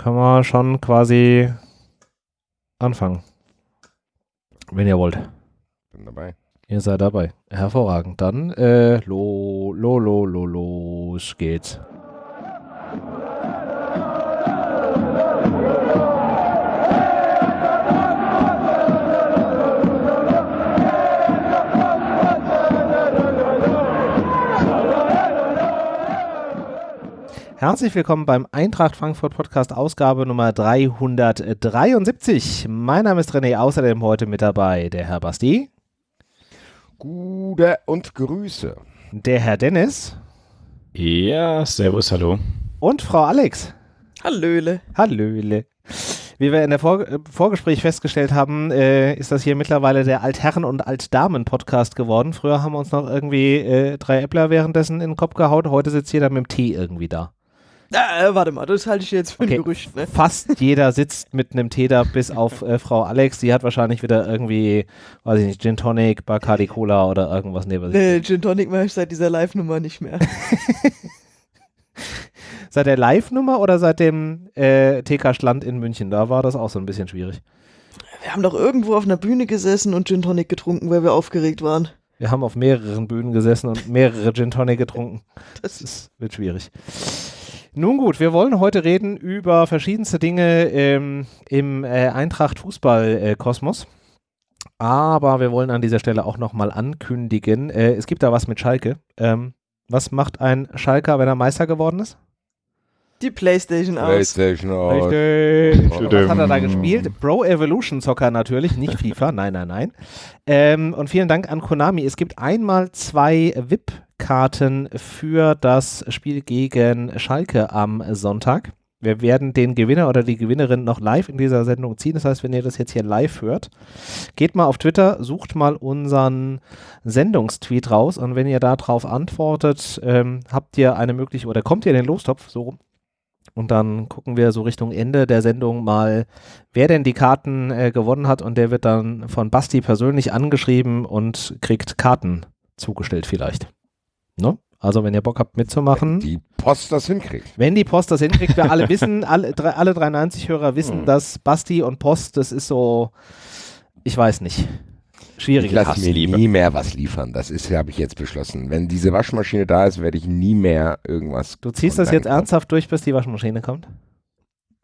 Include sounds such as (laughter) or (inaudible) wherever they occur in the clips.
können wir schon quasi anfangen. Wenn ihr wollt. Bin dabei. Ihr seid dabei. Hervorragend. Dann äh, lo, lo, lo, lo, los geht's. Herzlich willkommen beim Eintracht Frankfurt Podcast Ausgabe Nummer 373. Mein Name ist René, außerdem heute mit dabei der Herr Basti. Gute und Grüße. Der Herr Dennis. Ja, servus, hallo. Und Frau Alex. Hallöle. Hallöle. Wie wir in der Vor äh, Vorgespräch festgestellt haben, äh, ist das hier mittlerweile der Altherren- und Altdamen-Podcast geworden. Früher haben wir uns noch irgendwie äh, drei Äppler währenddessen in den Kopf gehaut. Heute sitzt jeder mit dem Tee irgendwie da. Äh, warte mal, das halte ich jetzt für Okay. ein Gerücht. Ne? Fast jeder sitzt mit einem Tee da, bis auf äh, Frau Alex. Die hat wahrscheinlich wieder irgendwie, weiß ich nicht, Gin Tonic, Bacardi Cola oder irgendwas neben sich. Nee, Gin Tonic mache ich seit dieser Live-Nummer nicht mehr. (laughs) Seit der Live-Nummer oder seit dem äh, TK Schland in München? Da war das auch so ein bisschen schwierig. Wir haben doch irgendwo auf einer Bühne gesessen und Gin Tonic getrunken, weil wir aufgeregt waren. Wir haben auf mehreren Bühnen gesessen und mehrere Gin Tonic getrunken. Das Das ist, wird schwierig. Nun gut, wir wollen heute reden über verschiedenste Dinge ähm, im äh, Eintracht-Fußball-Kosmos. Aber wir wollen an dieser Stelle auch nochmal ankündigen, äh, es gibt da was mit Schalke. Ähm, was macht ein Schalker, wenn er Meister geworden ist? die Playstation aus. PlayStation aus. Richtig. Oh. Was hat er da gespielt? Pro Evolution Soccer natürlich, nicht FIFA. (laughs) Nein, nein, nein. Ähm, und vielen Dank an Konami. Es gibt einmal zwei VIP-Karten für das Spiel gegen Schalke am Sonntag. Wir werden den Gewinner oder die Gewinnerin noch live in dieser Sendung ziehen. Das heißt, wenn ihr das jetzt hier live hört, geht mal auf Twitter, sucht mal unseren Sendungstweet raus und wenn ihr darauf antwortet, ähm, habt ihr eine Möglichkeit oder kommt ihr in den Lostopf so rum. Und dann gucken wir so Richtung Ende der Sendung mal, wer denn die Karten äh, gewonnen hat. Und der wird dann von Basti persönlich angeschrieben und kriegt Karten zugestellt vielleicht. Ne? Also wenn ihr Bock habt mitzumachen. Die Post das hinkriegt. Wenn die Post das hinkriegt, wir alle (laughs) wissen, alle, alle 93-Hörer wissen, Hm. dass Basti und Post, das ist so, ich weiß nicht, schwierig. Ich lasse mir nie mehr was liefern. Das ist, habe ich jetzt beschlossen. Wenn diese Waschmaschine da ist, werde ich nie mehr irgendwas. Du ziehst das jetzt ernsthaft durch, bis die Waschmaschine kommt?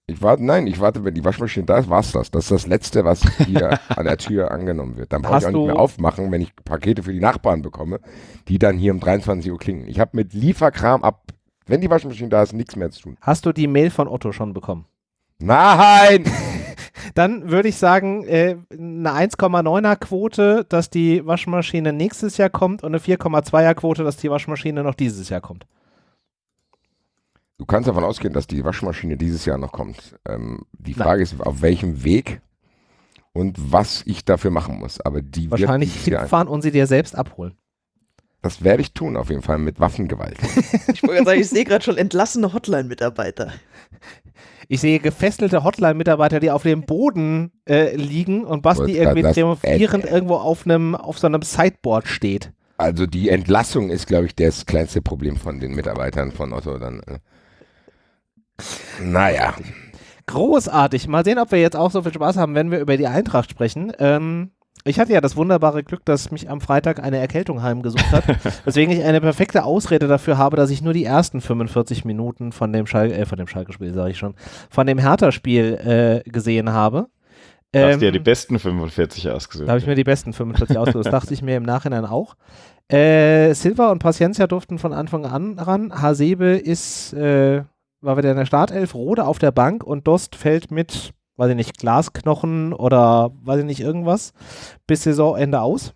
Ich warte, nein, ich warte, wenn die Waschmaschine da ist, war's das. Das ist das Letzte, was (laughs) hier an der Tür angenommen wird. Dann brauche ich auch nicht mehr aufmachen, wenn ich Pakete für die Nachbarn bekomme, die dann hier um 23 Uhr klingen. Ich habe mit Lieferkram ab, wenn die Waschmaschine da ist, nichts mehr zu tun. Hast du die Mail von Otto schon bekommen? Nein! (laughs) Dann würde ich sagen, äh, eine 1,9er Quote, dass die Waschmaschine nächstes Jahr kommt und eine 4,2er Quote, dass die Waschmaschine noch dieses Jahr kommt. Du kannst davon ausgehen, dass die Waschmaschine dieses Jahr noch kommt. Ähm, die Nein. Frage ist, auf welchem Weg und was ich dafür machen muss. Aber die Wahrscheinlich hinfahren und sie dir selbst abholen. das werde ich tun, auf jeden Fall mit Waffengewalt. (laughs) Ich wollte gerade sagen, ich sehe gerade schon entlassene Hotline-Mitarbeiter. Ich sehe gefesselte Hotline-Mitarbeiter, die auf dem Boden äh, liegen und Basti Wollte irgendwie triumphierend äh, irgendwo auf einem auf so einem Sideboard steht. Also die Entlassung ist, glaube ich, das kleinste Problem von den Mitarbeitern von Otto dann. Naja, Großartig. Mal sehen, ob wir jetzt auch so viel Spaß haben, wenn wir über die Eintracht sprechen. Ähm, ich hatte ja das wunderbare Glück, dass mich am Freitag eine Erkältung heimgesucht hat, (laughs) weswegen ich eine perfekte Ausrede dafür habe, dass ich nur die ersten 45 Minuten von dem Schal äh, von dem Schalke-Spiel, sage ich schon, von dem Hertha-Spiel äh, gesehen habe. Du hast dir Ähm, die besten 45 ausgesucht. Da habe ich mir die besten 45 ausgesucht. Das dachte ich mir im Nachhinein auch. Äh, Silva und Paciencia durften von Anfang an ran. Hasebe ist, äh, war wieder in der Startelf, Rode auf der Bank und Dost fällt mit, weiß ich nicht, Glasknochen oder weiß ich nicht, irgendwas, bis Saisonende aus.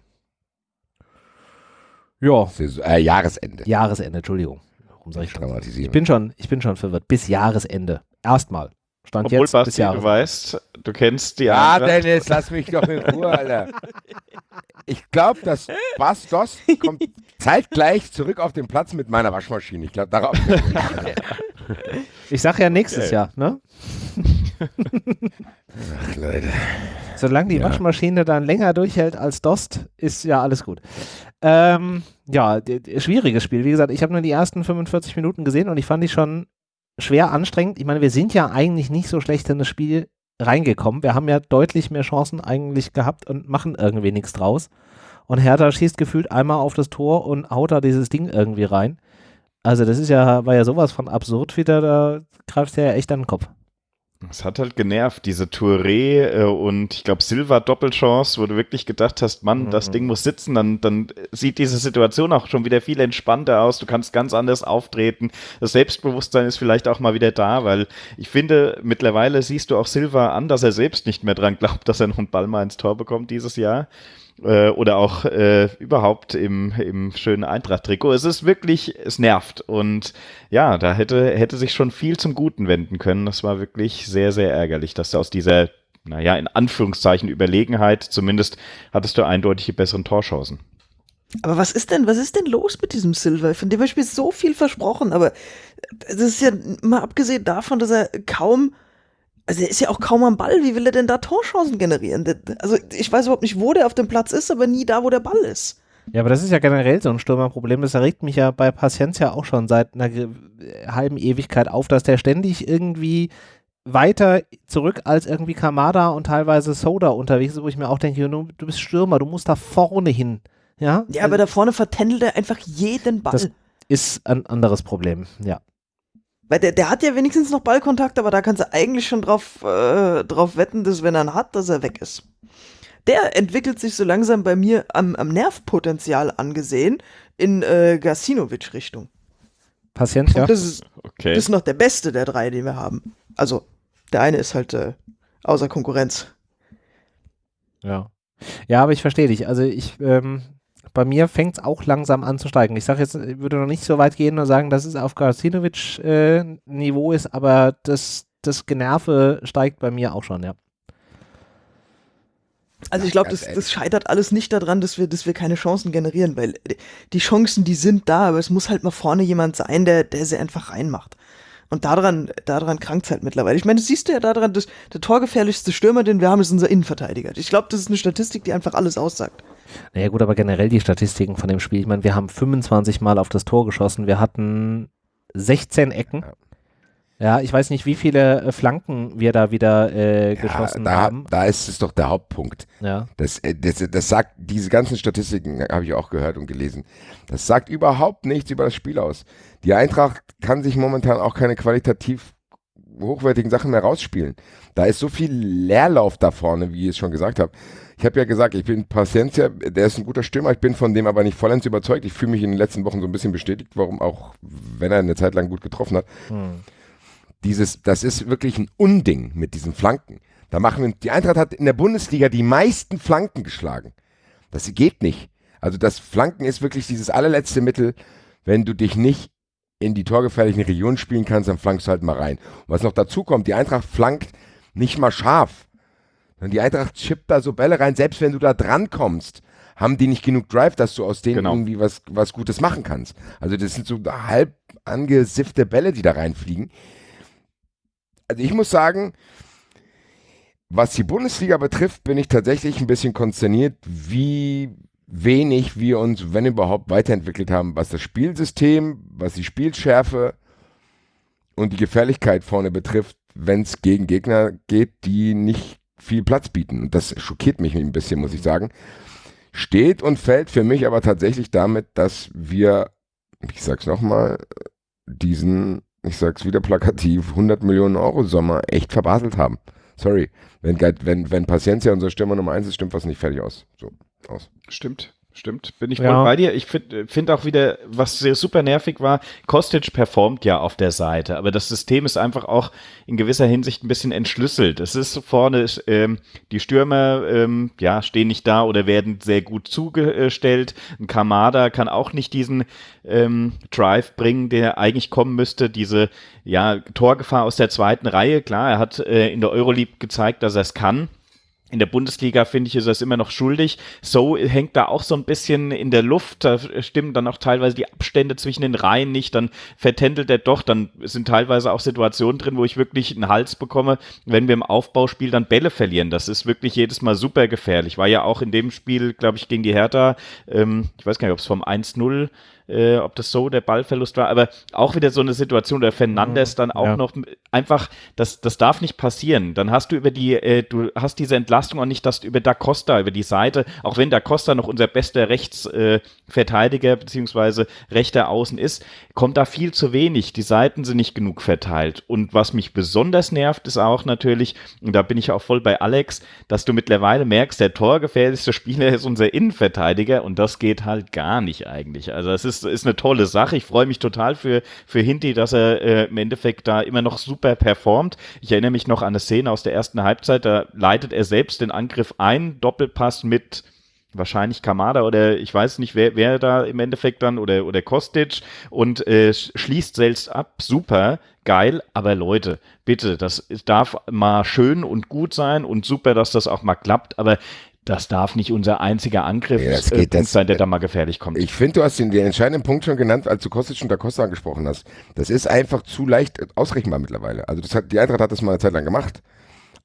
Ja, Saison- äh, Jahresende. Jahresende, Entschuldigung. Warum sag ich das? Ich Dramatisieren. bin schon, ich bin schon verwirrt. Bis Jahresende. Erstmal. Stand Obwohl, jetzt Basti, du weißt, du kennst die Ja, Eintracht. Dennis, lass mich doch in Ruhe, Alter. Ich glaube, dass Bastos kommt zeitgleich zurück auf den Platz mit meiner Waschmaschine. Ich glaube, darauf. (laughs) (laughs) Ich sag ja nächstes Okay. Jahr, ne? (laughs) Ach, Leute. Solange die Ja. Waschmaschine dann länger durchhält als Dost, ist ja alles gut. Ähm, ja, schwieriges Spiel. Wie gesagt, ich habe nur die ersten 45 Minuten gesehen und ich fand die schon schwer anstrengend. Ich meine, wir sind ja eigentlich nicht so schlecht in das Spiel reingekommen. Wir haben ja deutlich mehr Chancen eigentlich gehabt und machen irgendwie nichts draus. Und Hertha schießt gefühlt einmal auf das Tor und haut da dieses Ding irgendwie rein. Also das ist ja, war ja sowas von absurd wieder, da greifst du ja echt an den Kopf. Es hat halt genervt, diese Touré äh, und ich glaube Silva Doppelchance, wo du wirklich gedacht hast, Mann, Mhm. das Ding muss sitzen, dann, dann sieht diese Situation auch schon wieder viel entspannter aus. Du kannst ganz anders auftreten. Das Selbstbewusstsein ist vielleicht auch mal wieder da, weil ich finde, mittlerweile siehst du auch Silva an, dass er selbst nicht mehr dran glaubt, dass er noch einen Ball mal ins Tor bekommt dieses Jahr. Äh, oder auch äh, überhaupt im, im schönen Eintracht-Trikot. Es ist wirklich, es nervt. Und ja, da hätte, hätte sich schon viel zum Guten wenden können. Das war wirklich sehr, sehr ärgerlich, dass du aus dieser, naja, in Anführungszeichen Überlegenheit, zumindest hattest du eindeutig die besseren Torchancen. Aber was ist denn, was ist denn los mit diesem Silver? Von dem habe ich so viel versprochen, aber das ist ja mal abgesehen davon, dass er kaum, also er ist ja auch kaum am Ball. Wie will er denn da Torchancen generieren? Also ich weiß überhaupt nicht, wo der auf dem Platz ist, aber nie da, wo der Ball ist. Ja, aber das ist ja generell so ein Stürmerproblem. Das erregt mich ja bei Paciencia auch schon seit einer halben Ewigkeit auf, dass der ständig irgendwie weiter zurück als irgendwie Kamada und teilweise Soda unterwegs ist, wo ich mir auch denke, du, du bist Stürmer, du musst da vorne hin. Ja, Ja, aber da vorne vertändelt er einfach jeden Ball. Das- ist ein anderes Problem. Ja. Weil der, der hat ja wenigstens noch Ballkontakt, aber da kannst du eigentlich schon drauf, äh, drauf wetten, dass wenn er ihn hat, dass er weg ist. Der entwickelt sich so langsam bei mir am, am Nervpotenzial angesehen in äh, Gasinovic-Richtung. Paciencia. Und das ist, Okay. das ist noch der beste der drei, den wir haben. Also, der eine ist halt äh, außer Konkurrenz. Ja. Ja, aber ich verstehe dich. Also ich, ähm, bei mir fängt es auch langsam an zu steigen. Ich sage jetzt, ich würde noch nicht so weit gehen und sagen, dass es auf Garcinovic-Niveau ist, aber das, das Generve steigt bei mir auch schon, ja. Also ich glaube, das, das scheitert alles nicht daran, dass wir, dass wir keine Chancen generieren, weil die Chancen, die sind da, aber es muss halt mal vorne jemand sein, der, der sie einfach reinmacht. Und daran, daran krankt es halt mittlerweile. Ich meine, das siehst du ja daran, dass der torgefährlichste Stürmer, den wir haben, ist unser Innenverteidiger. Ich glaube, das ist eine Statistik, die einfach alles aussagt. Naja gut, aber generell die Statistiken von dem Spiel. Ich meine, wir haben 25 Mal auf das Tor geschossen. Wir hatten 16 Ecken. Ja. Ich weiß nicht, wie viele äh, Flanken wir da wieder äh, Ja, geschossen da, haben. da ist es doch der Hauptpunkt. Ja. Das, äh, das, das sagt, diese ganzen Statistiken habe ich auch gehört und gelesen. Das sagt überhaupt nichts über das Spiel aus. Die Eintracht kann sich momentan auch keine qualitativ hochwertigen Sachen mehr rausspielen. Da ist so viel Leerlauf da vorne, wie ich es schon gesagt habe. Ich habe ja gesagt, ich bin Paciencia, der ist ein guter Stürmer, ich bin von dem aber nicht vollends überzeugt. Ich fühle mich in den letzten Wochen so ein bisschen bestätigt, warum auch, wenn er eine Zeit lang gut getroffen hat. Hm. Dieses, das ist wirklich ein Unding mit diesen Flanken. Da machen wir, die Eintracht hat in der Bundesliga die meisten Flanken geschlagen. Das geht nicht. Also das Flanken ist wirklich dieses allerletzte Mittel. Wenn du dich nicht in die torgefährlichen Regionen spielen kannst, dann flankst du halt mal rein. Und was noch dazu kommt, die Eintracht flankt nicht mal scharf. Sondern die Eintracht chippt da so Bälle rein, selbst wenn du da dran kommst, haben die nicht genug Drive, dass du aus denen Genau. irgendwie was, was Gutes machen kannst. Also das sind so halb angesiffte Bälle, die da reinfliegen. Also ich muss sagen, was die Bundesliga betrifft, bin ich tatsächlich ein bisschen konsterniert, wie wenig wir uns, wenn überhaupt, weiterentwickelt haben, was das Spielsystem, was die Spielschärfe und die Gefährlichkeit vorne betrifft, wenn es gegen Gegner geht, die nicht viel Platz bieten. Und das schockiert mich ein bisschen, muss ich sagen. Steht und fällt für mich aber tatsächlich damit, dass wir, ich sag's nochmal, diesen, ich sag's wieder plakativ, 100 Millionen Euro Sommer echt verbaselt haben. Sorry. Wenn, wenn, wenn Paciencia unser Stürmer Nummer 1 ist, stimmt was nicht fertig aus. So, aus. Stimmt, stimmt. Bin ich Ja. voll bei dir. Ich finde find auch wieder, was sehr super nervig war, Kostic performt ja auf der Seite, aber das System ist einfach auch in gewisser Hinsicht ein bisschen entschlüsselt. Es ist vorne, ähm, die Stürmer ähm, ja, stehen nicht da oder werden sehr gut zugestellt. Ein Kamada kann auch nicht diesen ähm, Drive bringen, der eigentlich kommen müsste. Diese ja, Torgefahr aus der zweiten Reihe, klar, er hat äh, in der Euroleague gezeigt, dass er es kann. In der Bundesliga finde ich, ist es immer noch schuldig. So hängt da auch so ein bisschen in der Luft. Da stimmen dann auch teilweise die Abstände zwischen den Reihen nicht. Dann vertändelt er doch. Dann sind teilweise auch Situationen drin, wo ich wirklich einen Hals bekomme, wenn wir im Aufbauspiel dann Bälle verlieren. Das ist wirklich jedes Mal super gefährlich. War ja auch in dem Spiel, glaube ich, gegen die Hertha, ähm, ich weiß gar nicht, ob es vom 1-0 äh, ob das so der Ballverlust war, aber auch wieder so eine Situation, der Fernandes dann auch Ja. noch einfach, das, das darf nicht passieren. Dann hast du über die, äh, du hast diese Entlastung auch nicht, dass du über Da Costa, über die Seite, auch wenn Da Costa noch unser bester Rechtsverteidiger äh, beziehungsweise rechter Außen ist, kommt da viel zu wenig. Die Seiten sind nicht genug verteilt. Und was mich besonders nervt, ist auch natürlich, und da bin ich auch voll bei Alex, dass du mittlerweile merkst, der torgefährlichste Spieler ist unser Innenverteidiger und das geht halt gar nicht eigentlich. Also es ist, ist eine tolle Sache. Ich freue mich total für, für Hinti, dass er äh, im Endeffekt da immer noch super performt. Ich erinnere mich noch an eine Szene aus der ersten Halbzeit, da leitet er selbst den Angriff ein, Doppelpass mit wahrscheinlich Kamada oder ich weiß nicht, wer, wer da im Endeffekt dann oder, oder Kostic und äh, sch- schließt selbst ab. Super, geil, aber Leute, bitte, das darf mal schön und gut sein und super, dass das auch mal klappt, aber das darf nicht unser einziger Angriff Ja, das äh, geht- das- sein, der da mal gefährlich kommt. Ich finde, du hast den, den entscheidenden Punkt schon genannt, als du Kostic und Da Costa angesprochen hast. Das ist einfach zu leicht ausrechenbar mittlerweile. Also das hat, die Eintracht hat das mal eine Zeit lang gemacht.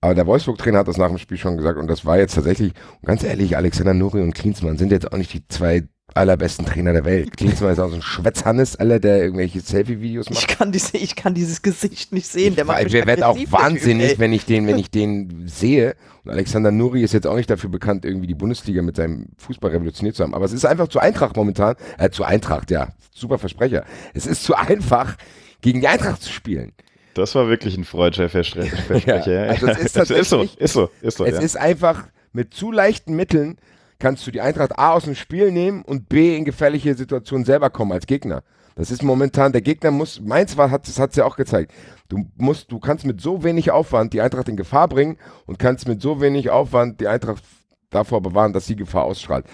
Aber der Wolfsburg-Trainer hat das nach dem Spiel schon gesagt und das war jetzt tatsächlich, und ganz ehrlich, Alexander Nuri und Klinsmann sind jetzt auch nicht die zwei allerbesten Trainer der Welt. (laughs) Ist auch so ein Schwätzhannes, aller, der irgendwelche Selfie-Videos macht. Ich kann, diese, ich kann dieses Gesicht nicht sehen. Der macht ich mich werde auch Typ, wahnsinnig, wenn ich den, wenn ich den sehe. Und Alexander Nuri ist jetzt auch nicht dafür bekannt, irgendwie die Bundesliga mit seinem Fußball revolutioniert zu haben. Aber es ist einfach zu Eintracht momentan, äh, zu Eintracht, ja, super Versprecher. Es ist zu einfach, gegen die Eintracht zu spielen. Das war wirklich ein freudscher (laughs) Versprecher. Ja, also es ist (laughs) Das ist so, tatsächlich- ist so, ist so. es ja. ist einfach mit zu leichten Mitteln kannst du die Eintracht A aus dem Spiel nehmen und B in gefährliche Situationen selber kommen als Gegner. Das ist momentan, der Gegner muss, Mainz war, hat, es ja auch gezeigt. Du musst, du kannst mit so wenig Aufwand die Eintracht in Gefahr bringen und kannst mit so wenig Aufwand die Eintracht davor bewahren, dass sie Gefahr ausstrahlt.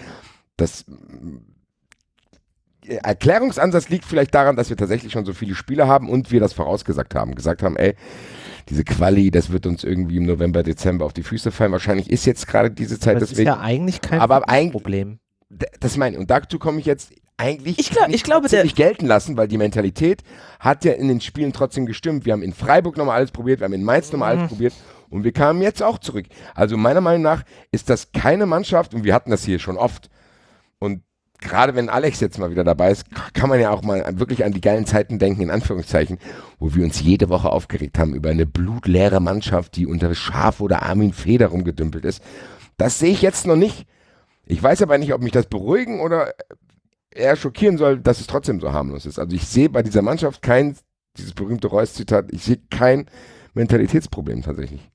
Das äh, Erklärungsansatz liegt vielleicht daran, dass wir tatsächlich schon so viele Spiele haben und wir das vorausgesagt haben. Gesagt haben, ey, diese Quali, das wird uns irgendwie im November, Dezember auf die Füße fallen. Wahrscheinlich ist jetzt gerade diese Zeit, Das ist ja eigentlich kein Aber eigentlich- Problem. Das meine ich. Und dazu komme ich jetzt eigentlich Ich glaub- ich glaube, nicht gelten lassen, weil die Mentalität hat ja in den Spielen trotzdem gestimmt. Wir haben in Freiburg nochmal alles probiert, wir haben in Mainz nochmal Mhm. alles probiert und wir kamen jetzt auch zurück. Also meiner Meinung nach ist das keine Mannschaft und wir hatten das hier schon oft. Und gerade wenn Alex jetzt mal wieder dabei ist, kann man ja auch mal wirklich an die geilen Zeiten denken, in Anführungszeichen, wo wir uns jede Woche aufgeregt haben über eine blutleere Mannschaft, die unter Schaf oder Armin Feder rumgedümpelt ist. Das sehe ich jetzt noch nicht. Ich weiß aber nicht, ob mich das beruhigen oder eher schockieren soll, dass es trotzdem so harmlos ist. Also ich sehe bei dieser Mannschaft kein, dieses berühmte Reus-Zitat, ich sehe kein Mentalitätsproblem tatsächlich.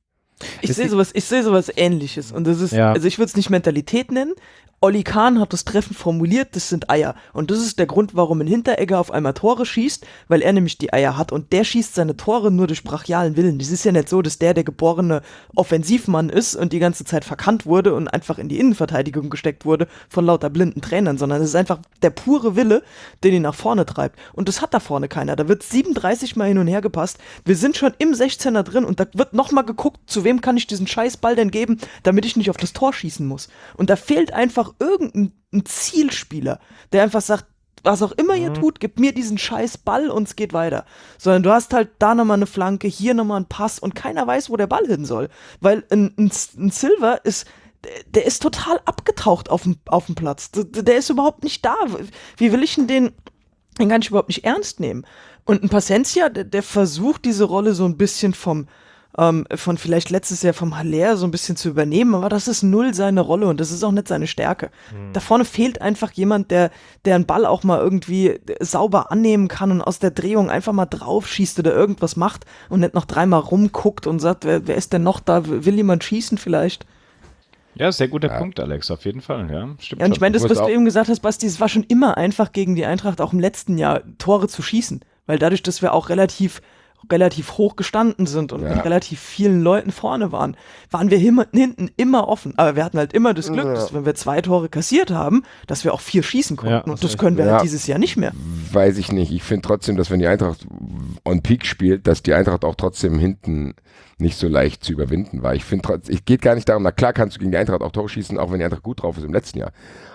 Ich sehe sowas, ich sehe sowas ähnliches. Und das ist, Ja. also ich würde es nicht Mentalität nennen. Olli Kahn hat das treffend formuliert, das sind Eier. Und das ist der Grund, warum ein Hinteregger auf einmal Tore schießt, weil er nämlich die Eier hat. Und der schießt seine Tore nur durch brachialen Willen. Das ist ja nicht so, dass der der geborene Offensivmann ist und die ganze Zeit verkannt wurde und einfach in die Innenverteidigung gesteckt wurde von lauter blinden Trainern, sondern es ist einfach der pure Wille, den ihn nach vorne treibt. Und das hat da vorne keiner. Da wird 37 Mal hin und her gepasst. Wir sind schon im 16er drin und da wird nochmal geguckt, zu wem kann ich diesen Scheißball denn geben, damit ich nicht auf das Tor schießen muss. Und da fehlt einfach irgendein ein Zielspieler, der einfach sagt, was auch immer ihr tut, gebt mir diesen scheiß Ball und es geht weiter. Sondern du hast halt da nochmal eine Flanke, hier nochmal einen Pass und keiner weiß, wo der Ball hin soll. Weil ein, ein, ein Silver ist, der, ist total abgetaucht auf dem, auf dem Platz. Der, ist überhaupt nicht da. Wie will ich denn den, den kann ich überhaupt nicht ernst nehmen. Und ein Paciencia, der, der versucht diese Rolle so ein bisschen vom, ähm, von vielleicht letztes Jahr vom Haller so ein bisschen zu übernehmen, aber das ist null seine Rolle und das ist auch nicht seine Stärke. Da vorne fehlt einfach jemand, der, der einen Ball auch mal irgendwie sauber annehmen kann und aus der Drehung einfach mal drauf schießt oder irgendwas macht und nicht noch dreimal rumguckt und sagt, wer, wer ist denn noch da? Will jemand schießen vielleicht? ja, sehr guter Punkt, Alex, auf jeden Fall. Ja, stimmt. Ja, und ich meine, das, was du eben gesagt hast, Basti, es war schon immer einfach gegen die Eintracht auch im letzten Jahr Tore zu schießen. Weil dadurch, dass wir auch relativ, relativ hoch gestanden sind und Ja. mit relativ vielen Leuten vorne waren, waren wir him- hinten immer offen. Aber wir hatten halt immer das Glück, Ja. dass wenn wir zwei Tore kassiert haben, dass wir auch vier schießen konnten. Ja, und das können wir Ja. halt dieses Jahr nicht mehr. Weiß ich nicht. Ich finde trotzdem, dass wenn die Eintracht on Peak spielt, dass die Eintracht auch trotzdem hinten nicht so leicht zu überwinden war. Ich finde trotzdem, ich geht gar nicht darum, na klar kannst du gegen die Eintracht auch Tore schießen, auch wenn die Eintracht gut drauf ist im letzten Jahr.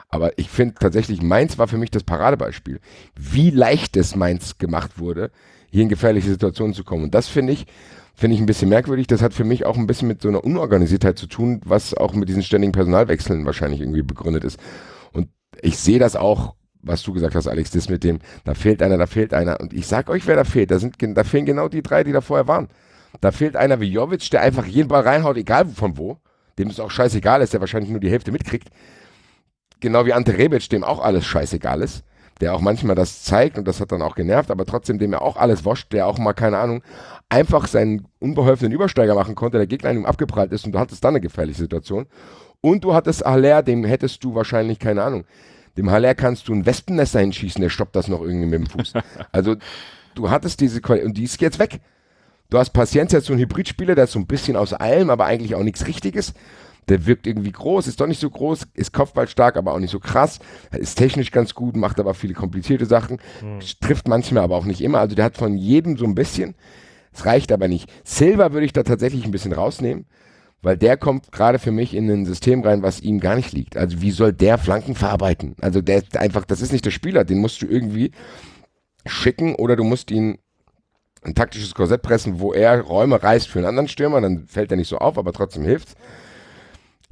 Aber ich finde tatsächlich, Mainz war für mich das Paradebeispiel, wie leicht es Mainz gemacht wurde, hier in gefährliche Situationen zu kommen. Und das finde ich, finde ich ein bisschen merkwürdig. Das hat für mich auch ein bisschen mit so einer Unorganisiertheit zu tun, was auch mit diesen ständigen Personalwechseln wahrscheinlich irgendwie begründet ist. Und ich sehe das auch was du gesagt hast, Alex, das mit dem, da fehlt einer, da fehlt einer. Und ich sag euch, wer da fehlt. Da, sind, da fehlen genau die drei, die da vorher waren. Da fehlt einer wie Jovic, der einfach jeden Ball reinhaut, egal von wo. Dem es auch scheißegal ist, der wahrscheinlich nur die Hälfte mitkriegt. Genau wie Ante Rebic, dem auch alles scheißegal ist. Der auch manchmal das zeigt und das hat dann auch genervt, aber trotzdem dem er auch alles wascht, der auch mal, keine Ahnung, einfach seinen unbeholfenen Übersteiger machen konnte, der Gegner in ihm abgeprallt ist und du hattest dann eine gefährliche Situation. Und du hattest Haller, dem hättest du wahrscheinlich, keine Ahnung, dem Haller kannst du ein Wespennest hinschießen, der stoppt das noch irgendwie mit dem Fuß. (laughs) Also du hattest diese Qualität und die ist jetzt weg. Du hast Paciencia, so ein Hybridspieler, der ist so ein bisschen aus allem, aber eigentlich auch nichts Richtiges. Der wirkt irgendwie groß, ist doch nicht so groß, ist kopfballstark, aber auch nicht so krass. Ist technisch ganz gut, macht aber viele komplizierte Sachen. Mhm. Trifft manchmal, aber auch nicht immer. Also der hat von jedem so ein bisschen. Es reicht aber nicht. Silver würde ich da tatsächlich ein bisschen rausnehmen, weil der kommt gerade für mich in ein System rein, was ihm gar nicht liegt. Also wie soll der Flanken verarbeiten? Also der einfach, das ist nicht der Spieler, den musst du irgendwie schicken oder du musst ihn ein taktisches Korsett pressen, wo er Räume reißt für einen anderen Stürmer, dann fällt er nicht so auf, aber trotzdem hilft's.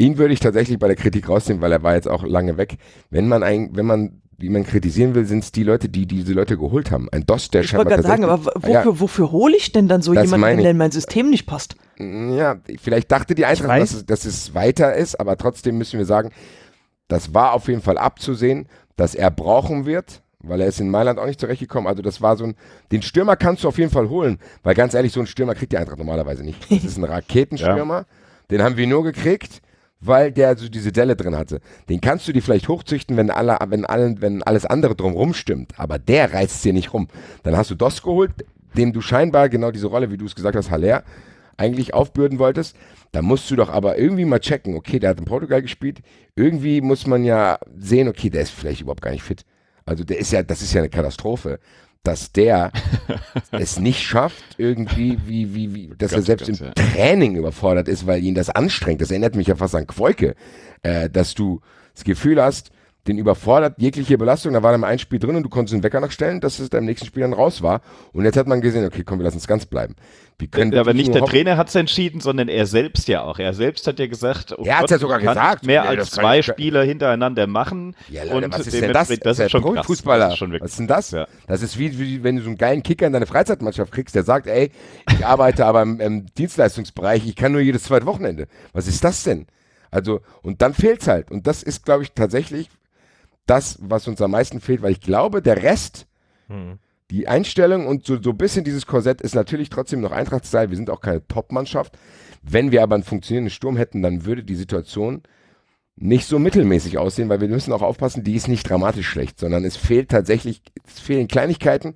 Ihn würde ich tatsächlich bei der Kritik rausnehmen, weil er war jetzt auch lange weg. Wenn man ein, wenn man wie man kritisieren will, sind es die Leute, die diese Leute geholt haben. Ein DOS, der Ich wollte gerade sagen, aber wofür, ja, wofür hole ich denn dann so jemanden, wenn der in mein System nicht passt? Ja, vielleicht dachte die Eintracht, dass es, dass es weiter ist, aber trotzdem müssen wir sagen, das war auf jeden Fall abzusehen, dass er brauchen wird, weil er ist in Mailand auch nicht zurechtgekommen. Also das war so ein, den Stürmer kannst du auf jeden Fall holen, weil ganz ehrlich, so ein Stürmer kriegt die Eintracht normalerweise nicht. Das ist ein (laughs) Raketenstürmer, ja. den haben wir nur gekriegt weil der so diese Delle drin hatte. Den kannst du dir vielleicht hochzüchten, wenn, alle, wenn, allen, wenn alles andere drumrum stimmt, aber der reißt dir nicht rum. Dann hast du Dos geholt, dem du scheinbar genau diese Rolle, wie du es gesagt hast, Haller, eigentlich aufbürden wolltest. Da musst du doch aber irgendwie mal checken, okay, der hat in Portugal gespielt. Irgendwie muss man ja sehen, okay, der ist vielleicht überhaupt gar nicht fit. Also der ist ja, das ist ja eine Katastrophe dass der es nicht schafft, irgendwie, wie, wie, wie, dass ganz, er selbst ganz, im ja. Training überfordert ist, weil ihn das anstrengt. Das erinnert mich ja fast an Quoike, äh, dass du das Gefühl hast, den überfordert jegliche Belastung. Da war dann ein Spiel drin und du konntest den Wecker noch stellen, dass es da im nächsten Spiel dann raus war. Und jetzt hat man gesehen, okay, komm, wir lassen es ganz bleiben. Wie können ja, aber nicht der Trainer hat es entschieden, sondern er selbst ja auch. Er selbst hat ja gesagt, oh er hat ja sogar gesagt, mehr ja, als zwei Spieler hintereinander machen. Ja, Leute, und was ist denn das? Das, ist schon Fußballer. Das ist schon was ist denn das? Ja. Das ist wie, wie, wenn du so einen geilen Kicker in deine Freizeitmannschaft kriegst, der sagt, ey, ich arbeite (laughs) aber im, im Dienstleistungsbereich, ich kann nur jedes zweite Wochenende. Was ist das denn? Also, und dann fehlt es halt. Und das ist, glaube ich, tatsächlich das, was uns am meisten fehlt, weil ich glaube, der Rest, hm. die Einstellung und so, so ein bisschen dieses Korsett ist natürlich trotzdem noch Eintrachtstyle. Wir sind auch keine Top-Mannschaft. Wenn wir aber einen funktionierenden Sturm hätten, dann würde die Situation nicht so mittelmäßig aussehen, weil wir müssen auch aufpassen, die ist nicht dramatisch schlecht, sondern es fehlt tatsächlich, es fehlen Kleinigkeiten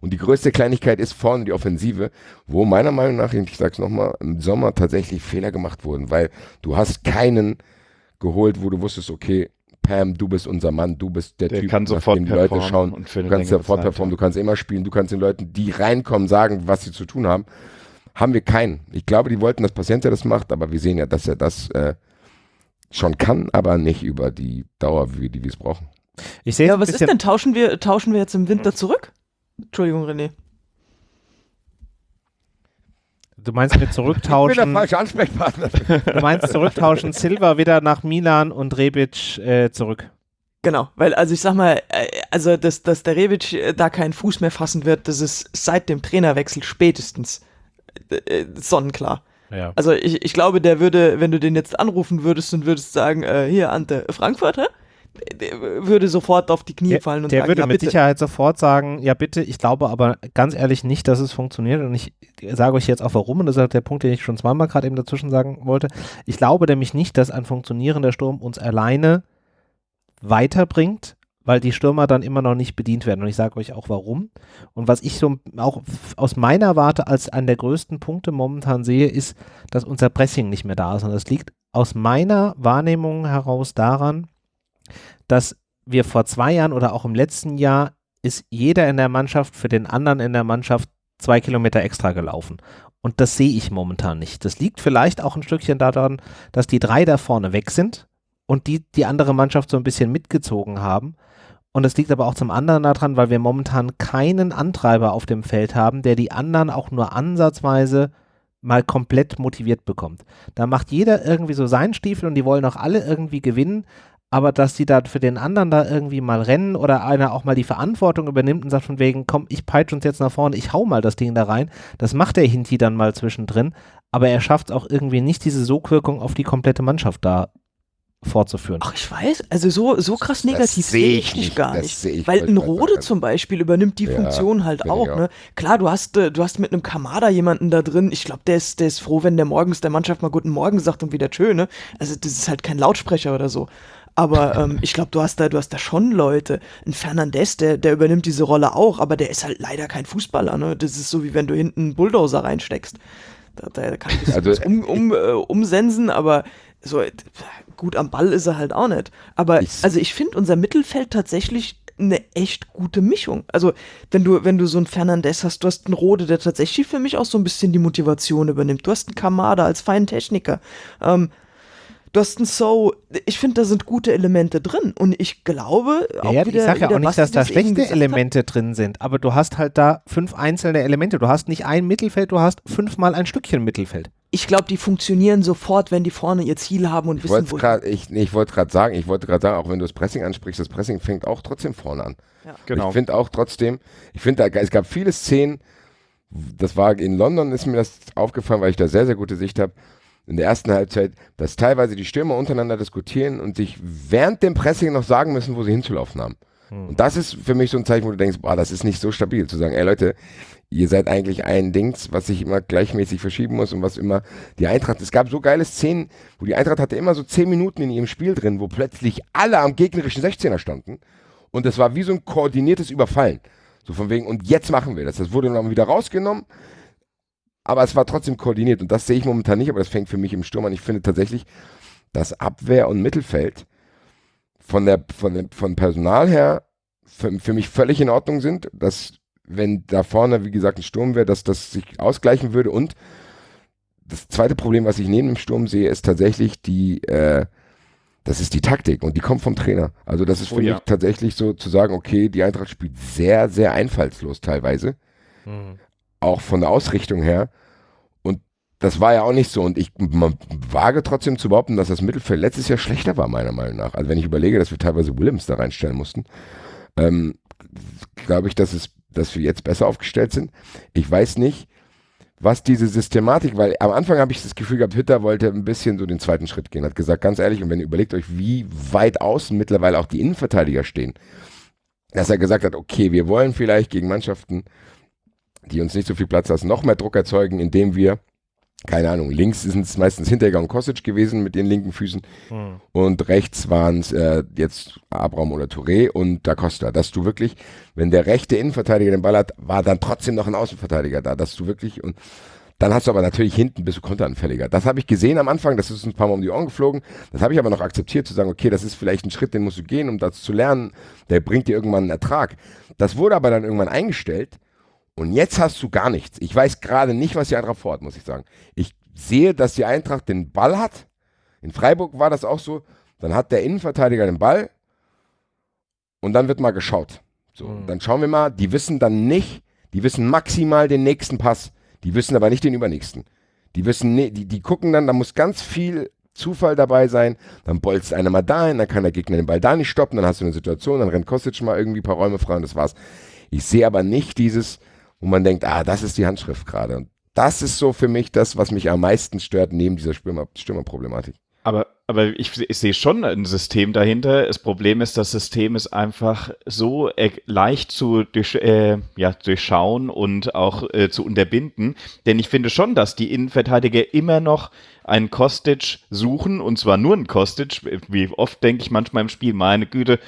und die größte Kleinigkeit ist vorne die Offensive, wo meiner Meinung nach, ich sag's nochmal, im Sommer tatsächlich Fehler gemacht wurden, weil du hast keinen geholt, wo du wusstest, okay, Pam, du bist unser Mann, du bist der, der Typ, kann sofort die Leute schauen. Und du kannst sofort performen, du kannst immer spielen, du kannst den Leuten, die reinkommen, sagen, was sie zu tun haben. Haben wir keinen. Ich glaube, die wollten, dass Patiente das macht, aber wir sehen ja, dass er das äh, schon kann, aber nicht über die Dauer, wie die wir es brauchen. Ich sehe ja, was ist denn? Tauschen wir, tauschen wir jetzt im Winter zurück? Entschuldigung, René. Du meinst mit zurücktauschen. Ich bin der falsche Ansprechpartner. Du meinst zurücktauschen Silva wieder nach Milan und Rebic äh, zurück. Genau, weil also ich sag mal, äh, also dass, dass der Rebic äh, da keinen Fuß mehr fassen wird, das ist seit dem Trainerwechsel spätestens äh, sonnenklar. Ja. Also ich, ich glaube, der würde, wenn du den jetzt anrufen würdest und würdest sagen, äh, hier Ante, Frankfurter, würde sofort auf die Knie der, fallen und der sagen, würde ja, mit Sicherheit sofort sagen, ja bitte, ich glaube aber ganz ehrlich nicht, dass es funktioniert. Und ich sage euch jetzt auch warum und das ist der Punkt, den ich schon zweimal gerade eben dazwischen sagen wollte. Ich glaube nämlich nicht, dass ein funktionierender Sturm uns alleine weiterbringt, weil die Stürmer dann immer noch nicht bedient werden. Und ich sage euch auch warum. Und was ich so auch aus meiner Warte als einen der größten Punkte momentan sehe, ist, dass unser Pressing nicht mehr da ist. Und das liegt aus meiner Wahrnehmung heraus daran, dass wir vor zwei Jahren oder auch im letzten Jahr ist jeder in der Mannschaft für den anderen in der Mannschaft zwei Kilometer extra gelaufen. Und das sehe ich momentan nicht. Das liegt vielleicht auch ein Stückchen daran, dass die drei da vorne weg sind und die die andere Mannschaft so ein bisschen mitgezogen haben. Und das liegt aber auch zum anderen daran, weil wir momentan keinen Antreiber auf dem Feld haben, der die anderen auch nur ansatzweise mal komplett motiviert bekommt. Da macht jeder irgendwie so seinen Stiefel und die wollen auch alle irgendwie gewinnen, aber dass die da für den anderen da irgendwie mal rennen oder einer auch mal die Verantwortung übernimmt und sagt von wegen, komm, ich peitsche uns jetzt nach vorne, ich hau mal das Ding da rein, das macht der Hinti dann mal zwischendrin, aber er schafft auch irgendwie nicht diese Sogwirkung auf die komplette Mannschaft da fortzuführen. Ach, ich weiß, also so, so krass negativ seh sehe ich nicht, gar das nicht. Weil ein Rode zum Beispiel übernimmt die Ja, Funktion halt auch. auch. Ne? Klar, du hast, äh, du hast mit einem Kamada jemanden da drin. Ich glaube, der ist, der ist froh, wenn der morgens der Mannschaft mal Guten Morgen sagt und wieder tschö, ne? Also das ist halt kein Lautsprecher oder so. Aber ähm, ich glaube, du hast da, du hast da schon Leute. Ein Fernandes, der, der übernimmt diese Rolle auch, aber der ist halt leider kein Fußballer. Ne? Das ist so wie wenn du hinten einen Bulldozer reinsteckst. Da, da kann bisschen Also- um, um, äh, umsensen, aber so gut am Ball ist er halt auch nicht. Aber Ich- also ich finde unser Mittelfeld tatsächlich eine echt gute Mischung. Also wenn du wenn du so einen Fernandes hast, du hast einen Rode, der tatsächlich für mich auch so ein bisschen die Motivation übernimmt. Du hast einen Kamada als feinen Techniker. Ähm, Du hast einen So, ich finde, da sind gute Elemente drin und ich glaube Ja, auch ja, wieder, ich sage ja auch nicht, dass da schlechte gesagt hat, Elemente drin sind, aber du hast halt da fünf einzelne Elemente. Du hast nicht ein Mittelfeld, du hast fünfmal ein Stückchen Mittelfeld. Ich glaube, die funktionieren sofort, wenn die vorne ihr Ziel haben und Ich wissen, wollte wo gerade, ich, nee, ich wollte gerade sagen, ich wollte gerade sagen, auch wenn du das Pressing ansprichst, das Pressing fängt auch trotzdem vorne an. Genau. Ich finde auch trotzdem, ich finde, es gab viele Szenen, das war in London, ist mir das aufgefallen, weil ich da sehr, sehr gute Sicht habe, in der ersten Halbzeit, dass teilweise die Stürmer untereinander diskutieren und sich während dem Pressing noch sagen müssen, wo sie hinzulaufen haben. Und das ist für mich so ein Zeichen, wo du denkst, boah, das ist nicht so stabil, zu sagen, ey Leute, ihr seid eigentlich ein Dings, was sich immer gleichmäßig verschieben muss und was immer die Eintracht, es gab so geile Szenen, wo die Eintracht hatte immer so zehn Minuten in ihrem Spiel drin, wo plötzlich alle am gegnerischen 16er standen und das war wie so ein koordiniertes Überfallen. So von wegen, und jetzt machen wir das. Das wurde dann wieder rausgenommen, aber es war trotzdem koordiniert und das sehe ich momentan nicht, aber das fängt für mich im Sturm an. Ich finde tatsächlich, dass Abwehr und Mittelfeld von der, von dem, von Personal her für, für mich völlig in Ordnung sind, dass wenn da vorne, wie gesagt, ein Sturm wäre, dass das sich ausgleichen würde und das zweite Problem, was ich neben dem Sturm sehe, ist tatsächlich die, äh, das ist die Taktik und die kommt vom Trainer. Also das ist für Oh ja. mich tatsächlich so zu sagen, okay, die Eintracht spielt sehr, sehr einfallslos teilweise auch von der Ausrichtung her. Und das war ja auch nicht so. Und ich wage trotzdem zu behaupten, dass das Mittelfeld letztes Jahr schlechter war, meiner Meinung nach. Also wenn ich überlege, dass wir teilweise Williams da reinstellen mussten, ähm, glaube ich, dass, es, dass wir jetzt besser aufgestellt sind. Ich weiß nicht, was diese Systematik, weil am Anfang habe ich das Gefühl gehabt, Hütter wollte ein bisschen so den zweiten Schritt gehen, hat gesagt, ganz ehrlich, und wenn ihr überlegt euch, wie weit außen mittlerweile auch die Innenverteidiger stehen, dass er gesagt hat, okay, wir wollen vielleicht gegen Mannschaften, die uns nicht so viel Platz lassen, noch mehr Druck erzeugen, indem wir, keine Ahnung, links sind es meistens Hinteregger und Kostic gewesen mit den linken Füßen und rechts waren es äh, jetzt Abraham oder Touré und Da Costa, dass du wirklich, wenn der rechte Innenverteidiger den Ball hat, war dann trotzdem noch ein Außenverteidiger da, dass du wirklich und dann hast du aber natürlich hinten bist du konteranfälliger. Das habe ich gesehen am Anfang, das ist uns ein paar Mal um die Ohren geflogen. Das habe ich aber noch akzeptiert, zu sagen, okay, das ist vielleicht ein Schritt, den musst du gehen, um das zu lernen. Der bringt dir irgendwann einen Ertrag. Das wurde aber dann irgendwann eingestellt und jetzt hast du gar nichts. Ich weiß gerade nicht, was die Eintracht vorhat, muss ich sagen. Ich sehe, dass die Eintracht den Ball hat. In Freiburg war das auch so. Dann hat der Innenverteidiger den Ball und dann wird mal geschaut. So, Mhm. dann schauen wir mal. Die wissen dann nicht, die wissen maximal den nächsten Pass. Die wissen aber nicht den übernächsten. Die wissen, die, die gucken dann, da muss ganz viel Zufall dabei sein. Dann bolzt einer mal dahin, dann kann der Gegner den Ball da nicht stoppen. Dann hast du eine Situation, dann rennt Kostic mal irgendwie ein paar Räume frei und das war's. Ich sehe aber nicht dieses, wo man denkt, ah, das ist die Handschrift gerade. Und das ist so für mich das, was mich am meisten stört, neben dieser Stürmer, Stürmerproblematik. Aber, aber ich, ich sehe schon ein System dahinter. Das Problem ist, das System ist einfach so äh, leicht zu durch, äh, ja, durchschauen und auch äh, zu unterbinden. Denn ich finde schon, dass die Innenverteidiger immer noch einen Kostic suchen und zwar nur einen Kostic. Wie oft denke ich manchmal im Spiel, meine Güte,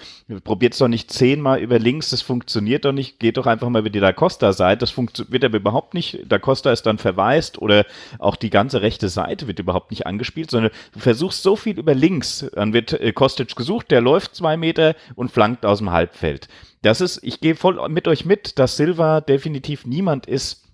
probiert es doch nicht zehnmal über links, das funktioniert doch nicht. Geht doch einfach mal über die Da Costa-Seite. Das wird aber überhaupt nicht. Da Costa ist dann verwaist oder auch die ganze rechte Seite wird überhaupt nicht angespielt, sondern du versuchst so viel über links. Dann wird äh, Kostic gesucht, der läuft zwei Meter und flankt aus dem Halbfeld. Das ist, ich gehe voll mit euch mit, dass Silva definitiv niemand ist,